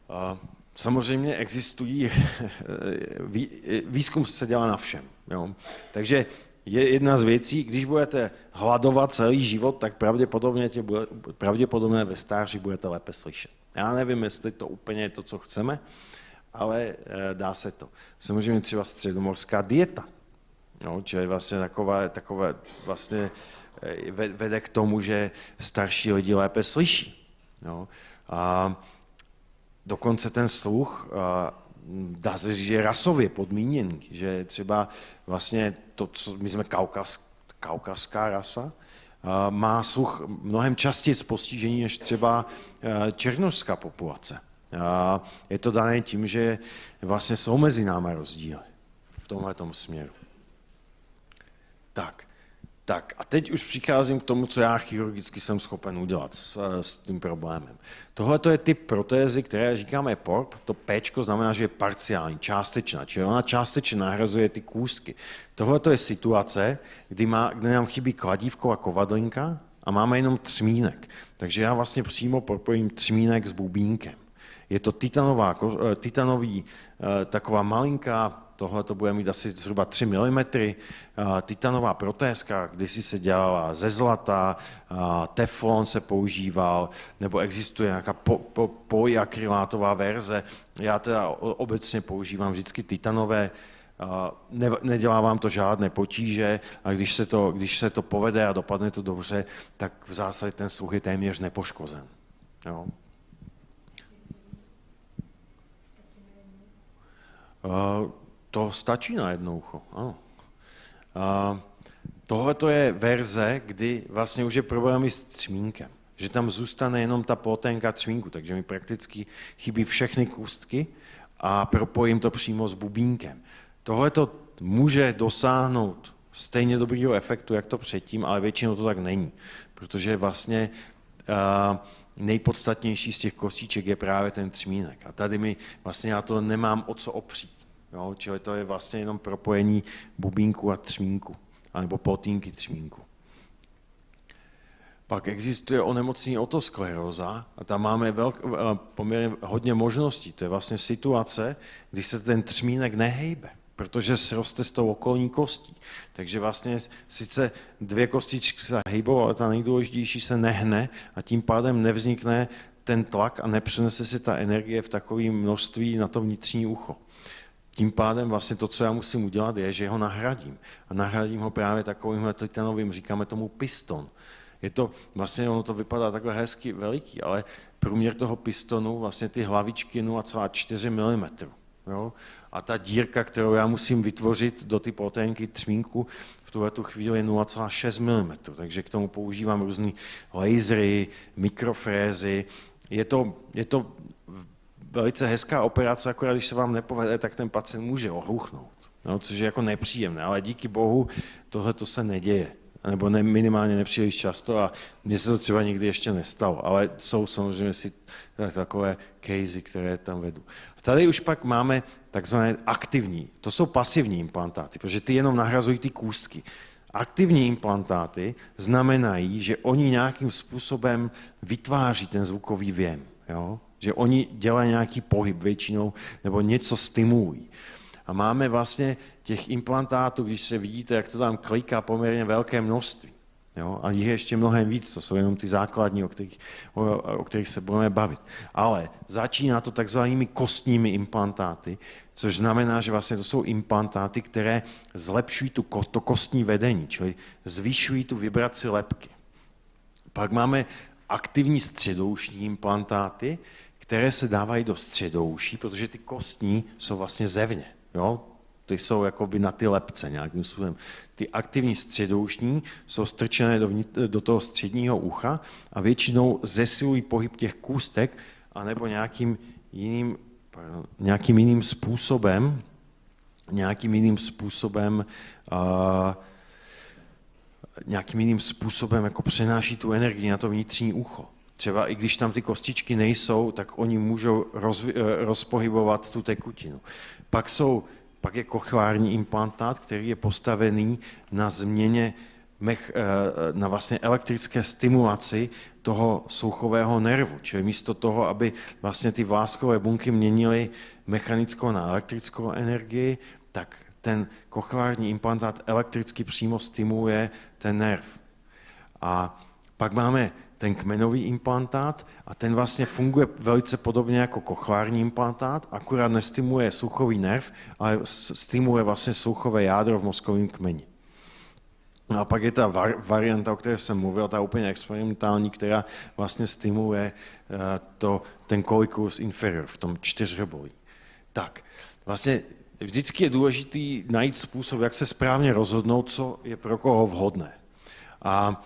S1: A samozřejmě existují, výzkum se dělá na všem. Jo? Takže je jedna z věcí, když budete hladovat celý život, tak pravděpodobně, tě bude, pravděpodobně ve stáří budete lépe slyšet. Já nevím, jestli to úplně je to, co chceme, ale eh, dá se to. Samozřejmě třeba středomorská dieta, no, čili vlastně takové, takové vlastně eh, vede k tomu, že starší lidi lépe slyší. No. A dokonce ten sluch dá se říct, že je rasově podmíněný, že třeba vlastně to, co my jsme kaukaz, kaukazská rasa, má sluch mnohem častěji postižení než třeba eh, černožská populace. A je to dané tím, že vlastně jsou mezi námi rozdíly v tomhle směru. Tak, tak a teď už přicházím k tomu, co já chirurgicky jsem schopen udělat s, s tím problémem. Tohle je typ protézy, které říkáme PORP, to P znamená, že je parciální, částečná, čili ona částečně nahrazuje ty kůstky. Tohle je situace, kdy, má, kdy nám chybí kladívko a kovadlinka a máme jenom třmínek. Takže já vlastně přímo propojím třmínek s bubínkem. Je to titanová, eh, titanový, eh, taková malinká, tohle to bude mít asi zhruba 3 mm, eh, titanová protézka, kdysi se dělala ze zlata, teflon se používal, nebo existuje nějaká po, po, polyakrylátová verze. Já teda obecně používám vždycky titanové, ne, nedělá vám to žádné potíže a když se, to, když se to povede a dopadne to dobře, tak v zásadě ten sluch je téměř nepoškozen. Jo. To stačí na jedno ucho, ano. Tohle to je verze, kdy vlastně už je problémy s třmínkem, že tam zůstane jenom ta ploténka třmínku, takže mi prakticky chybí všechny kůstky a propojím to přímo s bubínkem. Tohle to může dosáhnout stejně dobrýho efektu, jak to předtím, ale většinou to tak není, protože vlastně uh, nejpodstatnější z těch kostiček je právě ten třmínek. A tady mi vlastně já to nemám o co opřít. Jo? Čili to je vlastně jenom propojení bubínku a třmínku, anebo potínky třmínku. Pak existuje onemocnění otoskleróza a tam máme velk, eh, poměrně hodně možností. To je vlastně situace, kdy se ten třmínek nehejbe, protože sroste s tou okolní kostí. Takže vlastně sice dvě kostičky se hejbou, ale ta nejdůležitější se nehne a tím pádem nevznikne ten tlak a nepřenese se ta energie v takové množství na to vnitřní ucho. Tím pádem vlastně to, co já musím udělat, je, že ho nahradím. A nahradím ho právě takovým titanovým, říkáme tomu piston. Je to, vlastně ono to vypadá takhle hezky veliký, ale průměr toho pistonu, vlastně ty hlavičky 0,4 mm. Jo? A ta dírka, kterou já musím vytvořit do ty proténky třmínku, v tuhle tu chvíli je 0,6 mm. Takže k tomu používám různé lasery, mikrofrézy. Je to, je to velice hezká operace, akorát když se vám nepovede, tak ten pacient může ohluchnout, no, což je jako nepříjemné, ale díky bohu tohle to se neděje nebo ne, minimálně nepříliš často a mně se to třeba nikdy ještě nestalo, ale jsou samozřejmě si takové casey, které tam vedu. A tady už pak máme takzvané aktivní, to jsou pasivní implantáty, protože ty jenom nahrazují ty kůstky. Aktivní implantáty znamenají, že oni nějakým způsobem vytváří ten zvukový věm. Jo? že oni dělají nějaký pohyb většinou nebo něco stimulují. A máme vlastně těch implantátů, když se vidíte, jak to tam kliká poměrně velké množství. Jo? A jich je ještě mnohem víc, to jsou jenom ty základní, o kterých, o, o kterých se budeme bavit. Ale začíná to takzvanými kostními implantáty, což znamená, že vlastně to jsou implantáty, které zlepšují tu, to kostní vedení, čili zvyšují tu vibraci lepky. Pak máme aktivní středoušní implantáty, které se dávají do středouší, protože ty kostní jsou vlastně zevně. Jo? Ty jsou jakoby na ty lepce nějakým způsobem. Ty aktivní středoušní jsou strčené do, do toho středního ucha a většinou zesilují pohyb těch kůstek anebo nějakým jiným nějakým jiným způsobem, nějakým jiným způsobem uh, nějakým jiným způsobem jako přenáší tu energii na to vnitřní ucho. Třeba i když tam ty kostičky nejsou, tak oni můžou rozvi- eh, rozpohybovat tu tekutinu. Pak, jsou, pak je kochvární implantát, který je postavený na změně mech, eh, na vlastně elektrické stimulaci toho sluchového nervu. Čili místo toho, aby vlastně ty vláskové bunky měnily mechanickou na elektrickou energii, tak ten kochleární implantát elektricky přímo stimuluje ten nerv. A pak máme ten kmenový implantát a ten vlastně funguje velice podobně jako kochleární implantát, akurát nestimuluje sluchový nerv, ale stimuluje vlastně sluchové jádro v mozkovém kmeni. No a pak je ta varianta, o které jsem mluvil, ta úplně experimentální, která vlastně stimuluje eh, to, ten coliculus inferior v tom čtyřhrobolí. Tak, vlastně vždycky je důležitý najít způsob, jak se správně rozhodnout, co je pro koho vhodné. A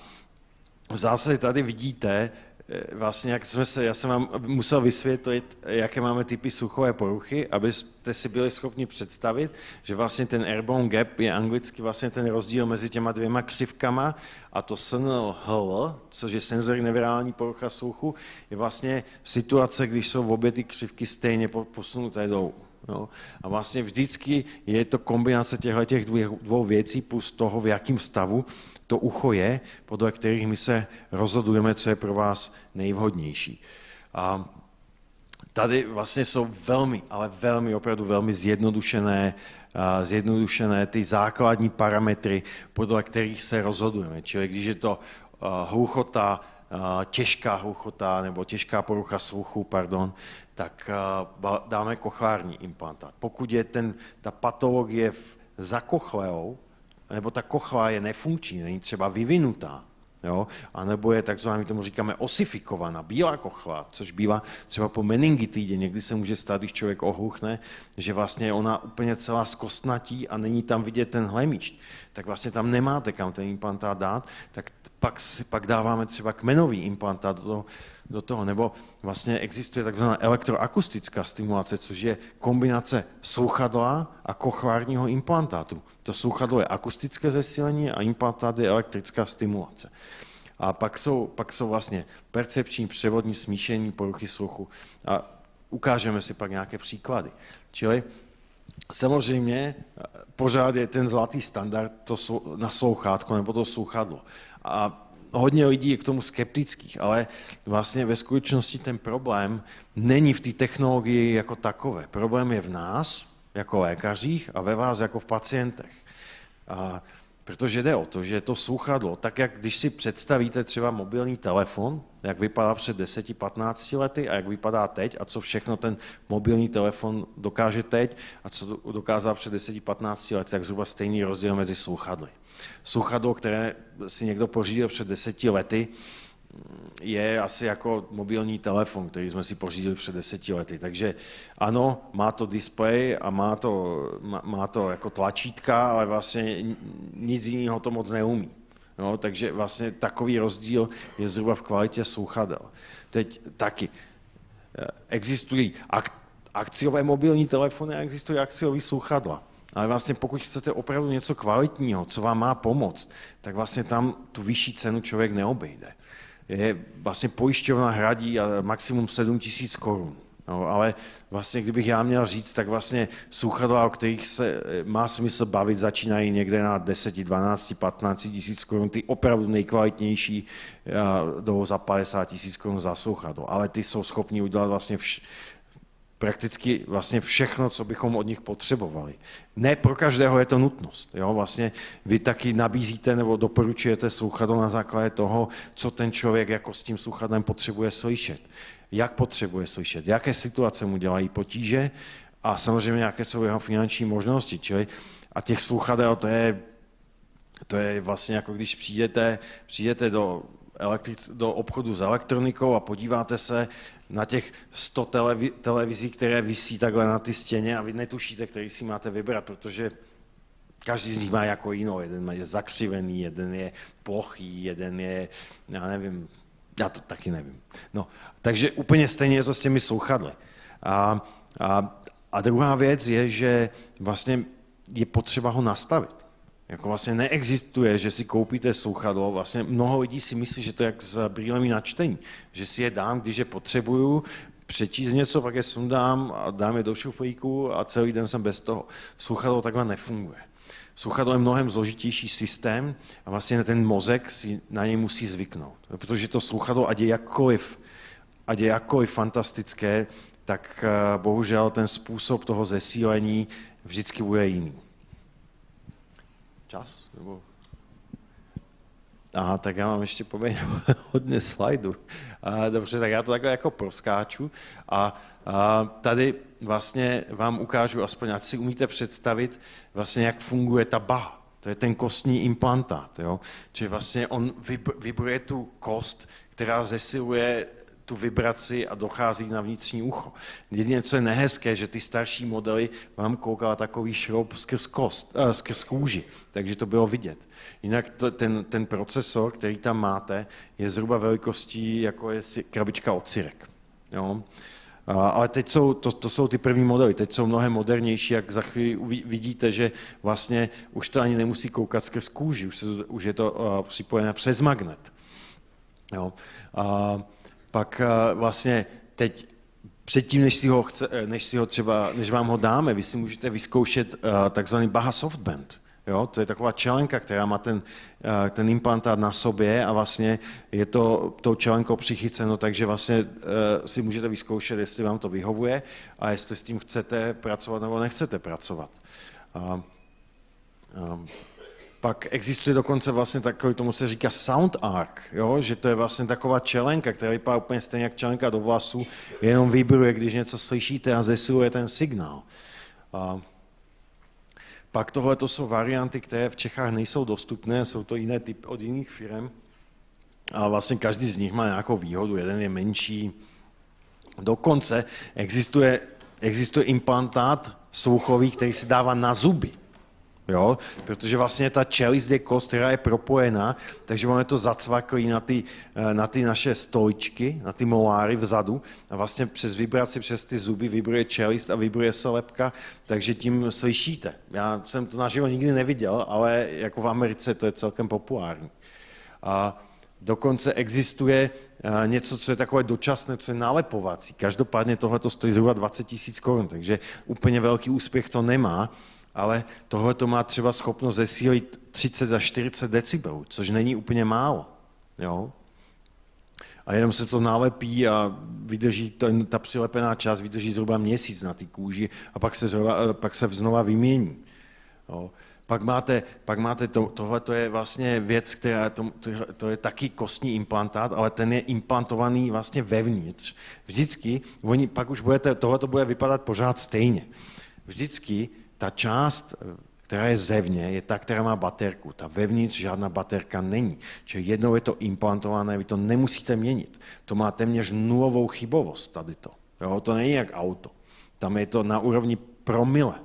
S1: v zásadě tady vidíte, eh, vlastně, jak jsme se, já jsem vám musel vysvětlit, jaké máme typy suchové poruchy, abyste si byli schopni představit, že vlastně ten airborne gap je anglicky vlastně ten rozdíl mezi těma dvěma křivkama a to SNL-HL, což je senzory nevirální porucha sluchu, je vlastně situace, když jsou obě ty křivky stejně posunuté dolů. Jo? A vlastně vždycky je to kombinace těchto těch dvou věcí plus toho, v jakém stavu to ucho je, podle kterých my se rozhodujeme, co je pro vás nejvhodnější. A tady vlastně jsou velmi, ale velmi, opravdu velmi zjednodušené, zjednodušené ty základní parametry, podle kterých se rozhodujeme. Čili když je to hluchota, těžká hluchota nebo těžká porucha sluchu, pardon, tak dáme kochární implantát. Pokud je ten, ta patologie za kochleou, nebo ta kochla je nefunkční, není třeba vyvinutá, jo? a nebo je takzvaná, tomu říkáme osifikovaná, bílá kochla, což bývá třeba po meningitidě, někdy se může stát, když člověk ohluchne, že vlastně ona úplně celá zkostnatí a není tam vidět ten hlemišť, tak vlastně tam nemáte kam ten implantát dát, tak pak, pak dáváme třeba kmenový implantát do do toho. Nebo vlastně existuje takzvaná elektroakustická stimulace, což je kombinace sluchadla a kochvárního implantátu. To sluchadlo je akustické zesílení a implantát je elektrická stimulace. A pak jsou, pak jsou vlastně percepční, převodní smíšení, poruchy sluchu. A ukážeme si pak nějaké příklady. Čili samozřejmě pořád je ten zlatý standard to naslouchátko nebo to sluchadlo. A hodně lidí je k tomu skeptických, ale vlastně ve skutečnosti ten problém není v té technologii jako takové. Problém je v nás, jako lékařích, a ve vás, jako v pacientech. A protože jde o to, že to sluchadlo, tak jak když si představíte třeba mobilní telefon, jak vypadá před 10-15 lety a jak vypadá teď a co všechno ten mobilní telefon dokáže teď a co dokázal před 10-15 lety, tak zhruba stejný rozdíl mezi sluchadly. Sluchadlo, které si někdo pořídil před deseti lety, je asi jako mobilní telefon, který jsme si pořídili před deseti lety. Takže ano, má to displej a má to, má, má to jako tlačítka, ale vlastně nic jiného to moc neumí. No, takže vlastně takový rozdíl je zhruba v kvalitě sluchadel. Teď taky eh, existují ak- akciové mobilní telefony a existují akciové sluchadla. Ale vlastně pokud chcete opravdu něco kvalitního, co vám má pomoct, tak vlastně tam tu vyšší cenu člověk neobejde. Je, vlastně pojišťovna hradí maximum 7 tisíc korun. No, ale vlastně, kdybych já měl říct, tak vlastně sluchadla, o kterých se eh, má smysl bavit, začínají někde na 10, 12, 15 tisíc korun, ty opravdu nejkvalitnější jdou za 50 tisíc korun za sluchadlo, ale ty jsou schopni udělat vlastně vš- prakticky vlastně všechno, co bychom od nich potřebovali. Ne pro každého je to nutnost. Jo? Vlastně vy taky nabízíte nebo doporučujete sluchadlo na základě toho, co ten člověk jako s tím sluchadlem potřebuje slyšet. Jak potřebuje slyšet, jaké situace mu dělají potíže a samozřejmě jaké jsou jeho finanční možnosti. Čili a těch sluchadel to je, to je vlastně jako když přijdete, přijdete do elektric, do obchodu s elektronikou a podíváte se na těch 100 televi, televizí, které visí takhle na ty stěně a vy netušíte, který si máte vybrat, protože každý z nich má jako jinou. Jeden je zakřivený, jeden je plochý, jeden je, já nevím, já to taky nevím. No, takže úplně stejně je to s těmi sluchadly. A A, a druhá věc je, že vlastně je potřeba ho nastavit. Jako vlastně neexistuje, že si koupíte sluchadlo, vlastně mnoho lidí si myslí, že to je jak s brýlemi na čtení, že si je dám, když je potřebuju, přečíst něco, pak je sundám a dám je do šuflíku a celý den jsem bez toho. Sluchadlo takhle nefunguje. Sluchadlo je mnohem zložitější systém a vlastně ten mozek si na něj musí zvyknout. Protože to sluchadlo, ať je jakkoliv, ať je jakkoliv fantastické, tak eh, bohužel ten způsob toho zesílení vždycky bude jiný. Čas? Nebo... Aha, tak já mám ještě poměrně hodně slajdu. Dobře, tak já to takhle jako proskáču. A, a tady vlastně vám ukážu, aspoň ať si umíte představit, vlastně jak funguje ta baha. To je ten kostní implantát. Jo? Čili vlastně on vibruje tu kost, která zesiluje tu vibraci a dochází na vnitřní ucho. Jediné, co je nehezké, že ty starší modely vám koukala takový šroub skrz, kost, uh, skrz kůži, takže to bylo vidět. Jinak to, ten, ten procesor, který tam máte, je zhruba velikostí, jako je krabička od syrek. Jo? Ale teď jsou, to, to jsou ty první modely, teď jsou mnohem modernější, jak za chvíli vidíte, že vlastně už to ani nemusí koukat skrz kůži, už, se, už je to uh, připojené přes magnet. Jo? A, pak eh, vlastně teď předtím, než si ho, chce, eh, než si ho třeba, než vám ho dáme, vy si můžete vyzkoušet uh, takzvaný Baha Softband. Jo, to je taková čelenka, která má ten, ten implantát na sobě a vlastně je to tou čelenkou přichyceno, takže vlastně si můžete vyzkoušet, jestli vám to vyhovuje a jestli s tím chcete pracovat nebo nechcete pracovat. Uh, um, pak existuje dokonce vlastně takový, tomu se říká sound arc, jo? že to je vlastně taková čelenka, která vypadá úplně stejně jak čelenka do vlasu, jenom vibruje, když něco slyšíte a zesiluje ten signál. A pak tohle to jsou varianty, které v Čechách nejsou dostupné, jsou to jiné typy od jiných firm. A vlastně každý z nich má nějakou výhodu, jeden je menší. Dokonce existuje, existuje implantát sluchový, který se dává na zuby. Jo? Protože vlastně ta čelist je kost, která je propojená, takže ono je to zacvaklý na ty, eh, na ty naše stoličky, na ty moláry vzadu a vlastně přes vibraci, přes ty zuby vibruje čelist a vibruje se lepka, takže tím slyšíte. Já jsem to naživo nikdy neviděl, ale jako v Americe to je celkem populární. A dokonce existuje eh, něco, co je takové dočasné, co je nálepovací. Každopádně tohle stojí zhruba 20 tisíc korun, takže úplně velký úspěch to nemá, ale tohle to má třeba schopnost zesílit 30 až 40 decibelů, což není úplně málo. Jo? A jenom se to nalepí a vydrží, ten, ta přilepená část vydrží zhruba měsíc na té kůži a pak se, zhruba, pak se znova vymění. Jo? Pak máte, pak máte to, tohle to je vlastně věc, která, to, to, to je taky kostní implantát, ale ten je implantovaný vlastně vevnitř. Vždycky, oni, pak už budete, tohle to bude vypadat pořád stejně. Vždycky ta část, která je zevně, je ta, která má baterku. Ta vevnitř žádná baterka není. Čili jednou je to implantované, vy to nemusíte měnit. To má téměř nulovou chybovost tady to. Jo, to není jak auto. Tam je to na úrovni promile.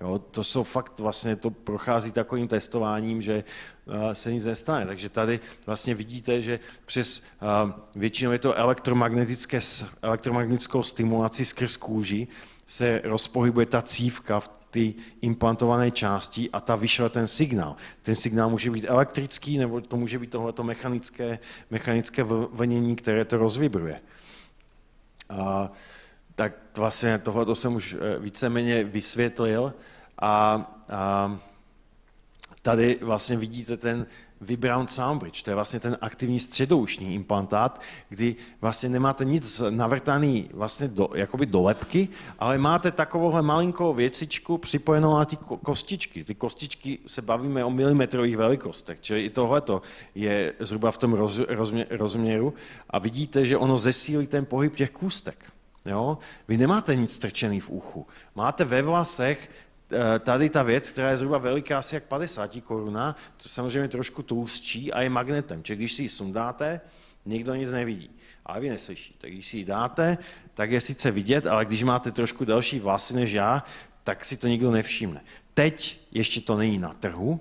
S1: Jo, to jsou fakt, vlastně to prochází takovým testováním, že uh, se nic nestane. Takže tady vlastně vidíte, že přes uh, většinou je to elektromagnetické, elektromagnetickou stimulaci skrz kůži se rozpohybuje ta cívka v ty implantované části a ta vyšle ten signál. Ten signál může být elektrický, nebo to může být tohleto mechanické, mechanické vlnění, které to rozvibruje. A, tak vlastně tohle jsem už eh, víceméně vysvětlil a, a tady vlastně vidíte ten Vibround Soundbridge, to je vlastně ten aktivní středoušní implantát, kdy vlastně nemáte nic navrtaný vlastně do, jakoby do lepky, ale máte takovouhle malinkou věcičku připojenou na ty kostičky. Ty kostičky se bavíme o milimetrových velikostech, čili i tohleto je zhruba v tom roz, rozmě, rozměru a vidíte, že ono zesílí ten pohyb těch kůstek. Jo? Vy nemáte nic strčený v uchu. Máte ve vlasech tady ta věc, která je zhruba veliká asi jak 50 koruna, to samozřejmě trošku tlustší a je magnetem. Čili když si ji sundáte, nikdo nic nevidí. Ale vy neslyšíte. Když si ji dáte, tak je sice vidět, ale když máte trošku další vlasy než já, tak si to nikdo nevšimne. Teď ještě to není na trhu,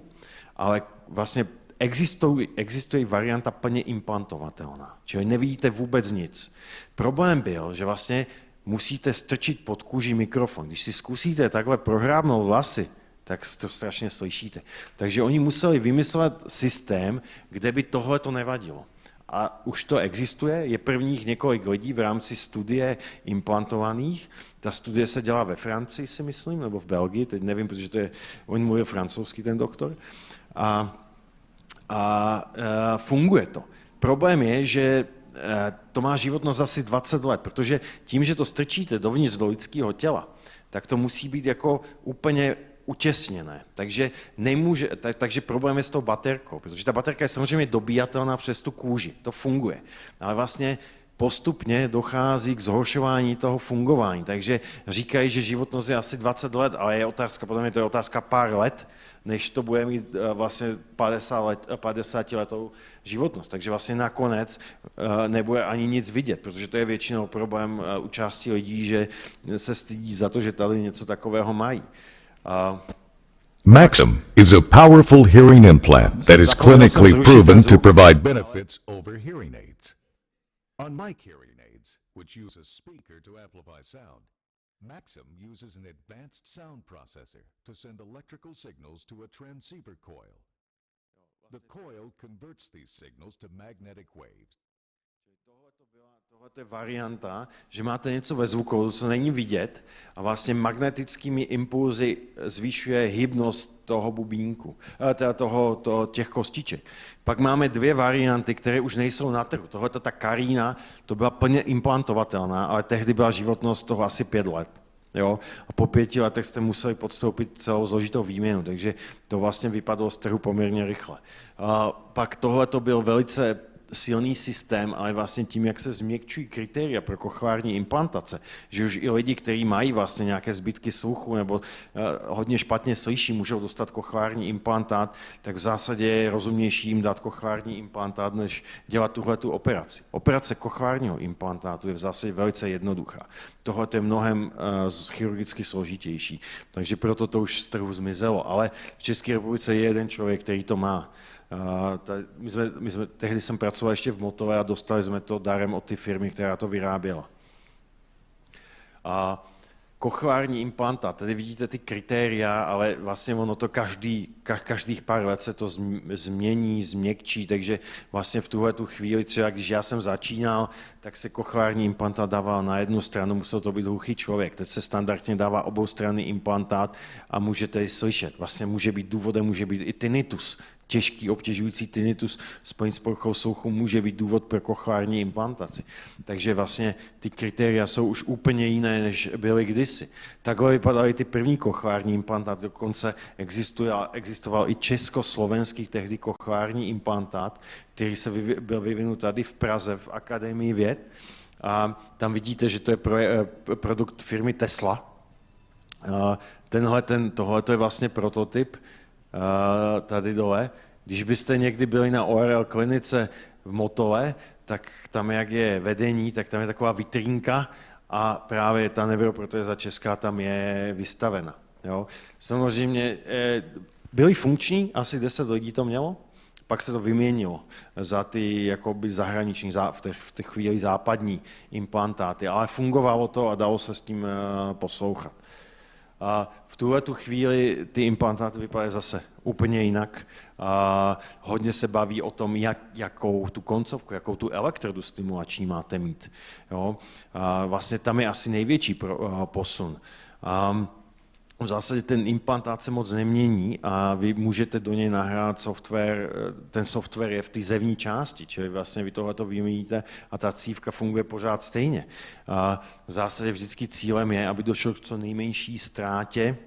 S1: ale vlastně existuje, existuje varianta plně implantovatelná. Čili nevidíte vůbec nic. Problém byl, že vlastně musíte strčit pod kůži mikrofon. Když si zkusíte takhle prohrábnout vlasy, tak to strašně slyšíte. Takže oni museli vymyslet systém, kde by tohle to nevadilo. A už to existuje, je prvních několik lidí v rámci studie implantovaných. Ta studie se dělá ve Francii, si myslím, nebo v Belgii, teď nevím, protože to je, on mluví francouzský, ten doktor. A, a, a funguje to. Problém je, že e, to má životnost asi 20 let, protože tím, že to strčíte dovnitř do lidského těla, tak to musí být jako úplně utěsněné. Takže, nemůže, tak, takže problém je s tou baterkou, protože ta baterka je samozřejmě dobíjatelná přes tu kůži, to funguje. Ale vlastně postupně dochází k zhoršování toho fungování. Takže říkají, že životnost je asi 20 let, ale je otázka, podle mě to je otázka pár let, než to bude mít eh, vlastně 50, let, 50 letou životnost. Takže vlastně nakonec eh, nebude ani nic vidět, protože to je většinou problém eh, u části lidí, že se stydí za to, že tady něco takového mají.
S2: Maxim is a powerful hearing implant that is clinically proven to provide benefits over hearing aids. Unlike hearing aids, which use a speaker to amplify sound, Maxim uses an advanced sound processor to send electrical signals to a transceiver coil. The coil converts these signals to magnetic waves.
S1: Tohle je varianta, že máte něco ve zvuku, co není vidět a vlastně magnetickými impulzy zvýšuje hybnost toho bubínku, eh, teda toho, toho, těch kostiček. Pak máme dvě varianty, které už nejsou na trhu. Tohle ta Karína, to byla plně implantovatelná, ale tehdy byla životnost toho asi pět let. Jo? A po pěti letech jste museli podstoupit celou zložitou výměnu, takže to vlastně vypadlo z trhu poměrně rychle. A pak tohle to byl velice silný systém, ale vlastně tím, jak se změkčují kritéria pro kochleární implantace, že už i lidi, kteří mají vlastně nějaké zbytky sluchu nebo uh, hodně špatně slyší, můžou dostat kochleární implantát, tak v zásadě je rozumnější jim dát kochleární implantát, než dělat tuhle tu operaci. Operace kochleárního implantátu je v zásadě velice jednoduchá. Tohle je mnohem uh, chirurgicky složitější, takže proto to už z trhu zmizelo. Ale v České republice je jeden člověk, který to má. My jsme, my jsme, tehdy jsem pracoval ještě v Motové a dostali jsme to darem od ty firmy, která to vyráběla. A kochleární implantát, tady vidíte ty kritéria, ale vlastně ono to každý, každých pár let se to změní, změkčí, takže vlastně v tuhle tu chvíli, třeba když já jsem začínal, tak se kochleární implantát dával na jednu stranu, musel to být hluchý člověk. Teď se standardně dává oboustranný implantát a můžete ji slyšet. Vlastně může být důvodem, může být i tinnitus, těžký obtěžující tinnitus spojený s poruchou sluchu může být důvod pro kochleární implantaci. Takže vlastně ty kritéria jsou už úplně jiné, než byly kdysi. Takhle vypadaly ty první kochleární implantáty, dokonce existoval i československý tehdy kochleární implantát, který se byl vyvinut tady v Praze v Akademii věd. A tam vidíte, že to je eh, produkt firmy Tesla. Tenhle, ten, tohle je vlastně prototyp, tady dole. Když byste někdy byli na ORL klinice v Motole, tak tam, jak je vedení, tak tam je taková vitrínka a právě ta za česká tam je vystavena. Jo. Samozřejmě eh, byli funkční, asi 10 lidí to mělo, pak se to vyměnilo za ty jakoby zahraniční, v těch, v těch chvíli západní implantáty, ale fungovalo to a dalo se s tím eh, poslouchat. A v tuhle tu chvíli ty implantáty vypadají zase úplně jinak. A hodně se baví o tom, jak, jakou tu koncovku, jakou tu elektrodu stimulační máte mít. Jo? A vlastně tam je asi největší pro, posun. A v zásadě ten implantát se moc nemění a vy můžete do něj nahrát software, ten software je v té zevní části, čili vlastně vy tohle to vyměníte a ta cívka funguje pořád stejně. A v zásadě vždycky cílem je, aby došlo k co nejmenší ztrátě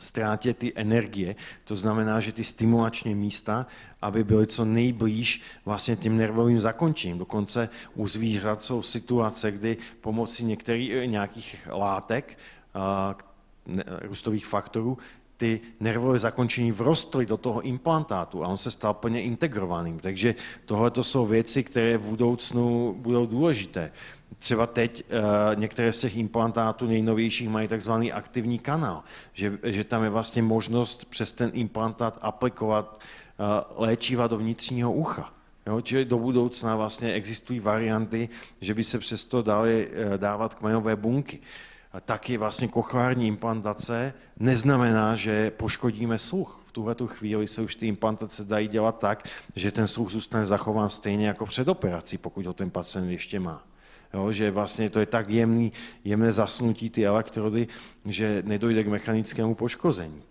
S1: ztrátě ty energie. To znamená, že ty stimulační místa, aby byly co nejblíž vlastně tím nervovým zakončením. Dokonce u zvířat jsou situace, kdy pomocí některých, nějakých látek, růstových faktorů, ty nervové zakončení vrostly do toho implantátu a on se stal plně integrovaným. Takže tohle to jsou věci, které v budoucnu budou důležité. Třeba teď uh, některé z těch implantátů nejnovějších mají takzvaný aktivní kanál, že, že tam je vlastně možnost přes ten implantát aplikovat uh, léčiva do vnitřního ucha. Jo, čili do budoucna vlastně existují varianty, že by se přesto daly eh, dávat kmenové bunky. A taky vlastně kochlární implantace neznamená, že poškodíme sluch. V tuhle chvíli se už ty implantace dají dělat tak, že ten sluch zůstane zachován stejně jako před operací, pokud ho ten pacient ještě má. Jo, že vlastně to je tak jemný, jemné zasnutí ty elektrody, že nedojde k mechanickému poškození.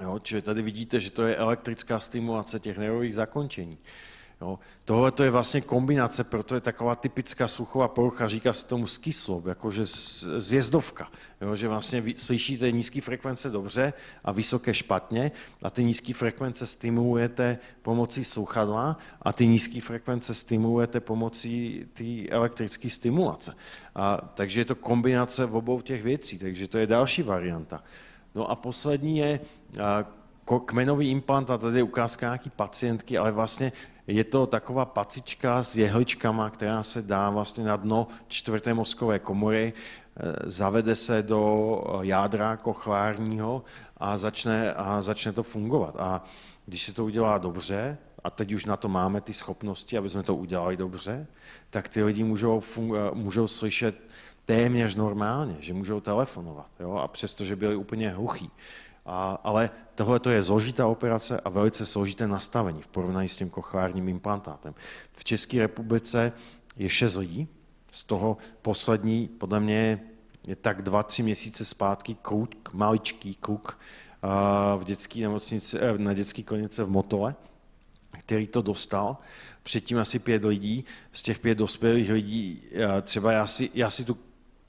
S1: Jo, čili tady vidíte, že to je elektrická stimulace těch nervových zakončení. Jo. Tohle to je vlastně kombinace, proto je taková typická sluchová porucha, říká se tomu skyslob, jakože zjezdovka, jo, že vlastně slyšíte nízké frekvence dobře a vysoké špatně a ty nízké frekvence stimulujete pomocí sluchadla a ty nízké frekvence stimulujete pomocí té elektrické stimulace. A, takže je to kombinace v obou těch věcí, takže to je další varianta. No a poslední je kmenový implant, a tady je ukázka nějaký pacientky, ale vlastně je to taková pacička s jehličkama, která se dá vlastně na dno čtvrté mozkové komory, e, zavede se do jádra kochlárního a začne, a začne to fungovat. A když se to udělá dobře, a teď už na to máme ty schopnosti, aby jsme to udělali dobře, tak ty lidi můžou, e, můžou slyšet téměř normálně, že můžou telefonovat, jo? a přesto, že byli úplně hluchí. A, ale tohle je zložitá operace a velice složité nastavení v porovnání s tím kochlárním implantátem. V České republice je šest lidí, z toho poslední, podle mě, je tak dva, tři měsíce zpátky kluk, maličký kluk v dětské nemocnici, eh, na dětské klinice v Motole, který to dostal. Předtím asi pět lidí, z těch pět dospělých lidí, eh, třeba já si, já si tu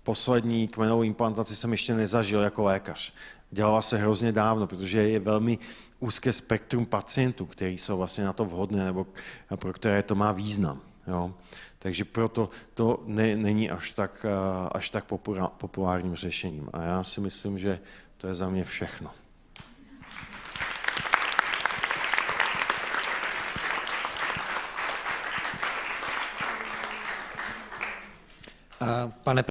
S1: poslední kmenovou implantaci jsem ještě nezažil jako lékař dělala se hrozně dávno, protože je velmi úzké spektrum pacientů, kteří jsou vlastně na to vhodné nebo pro které to má význam. Jo. Takže proto to ne, není až tak, až tak populárním řešením. A já si myslím, že to je za mě všechno.
S3: Pane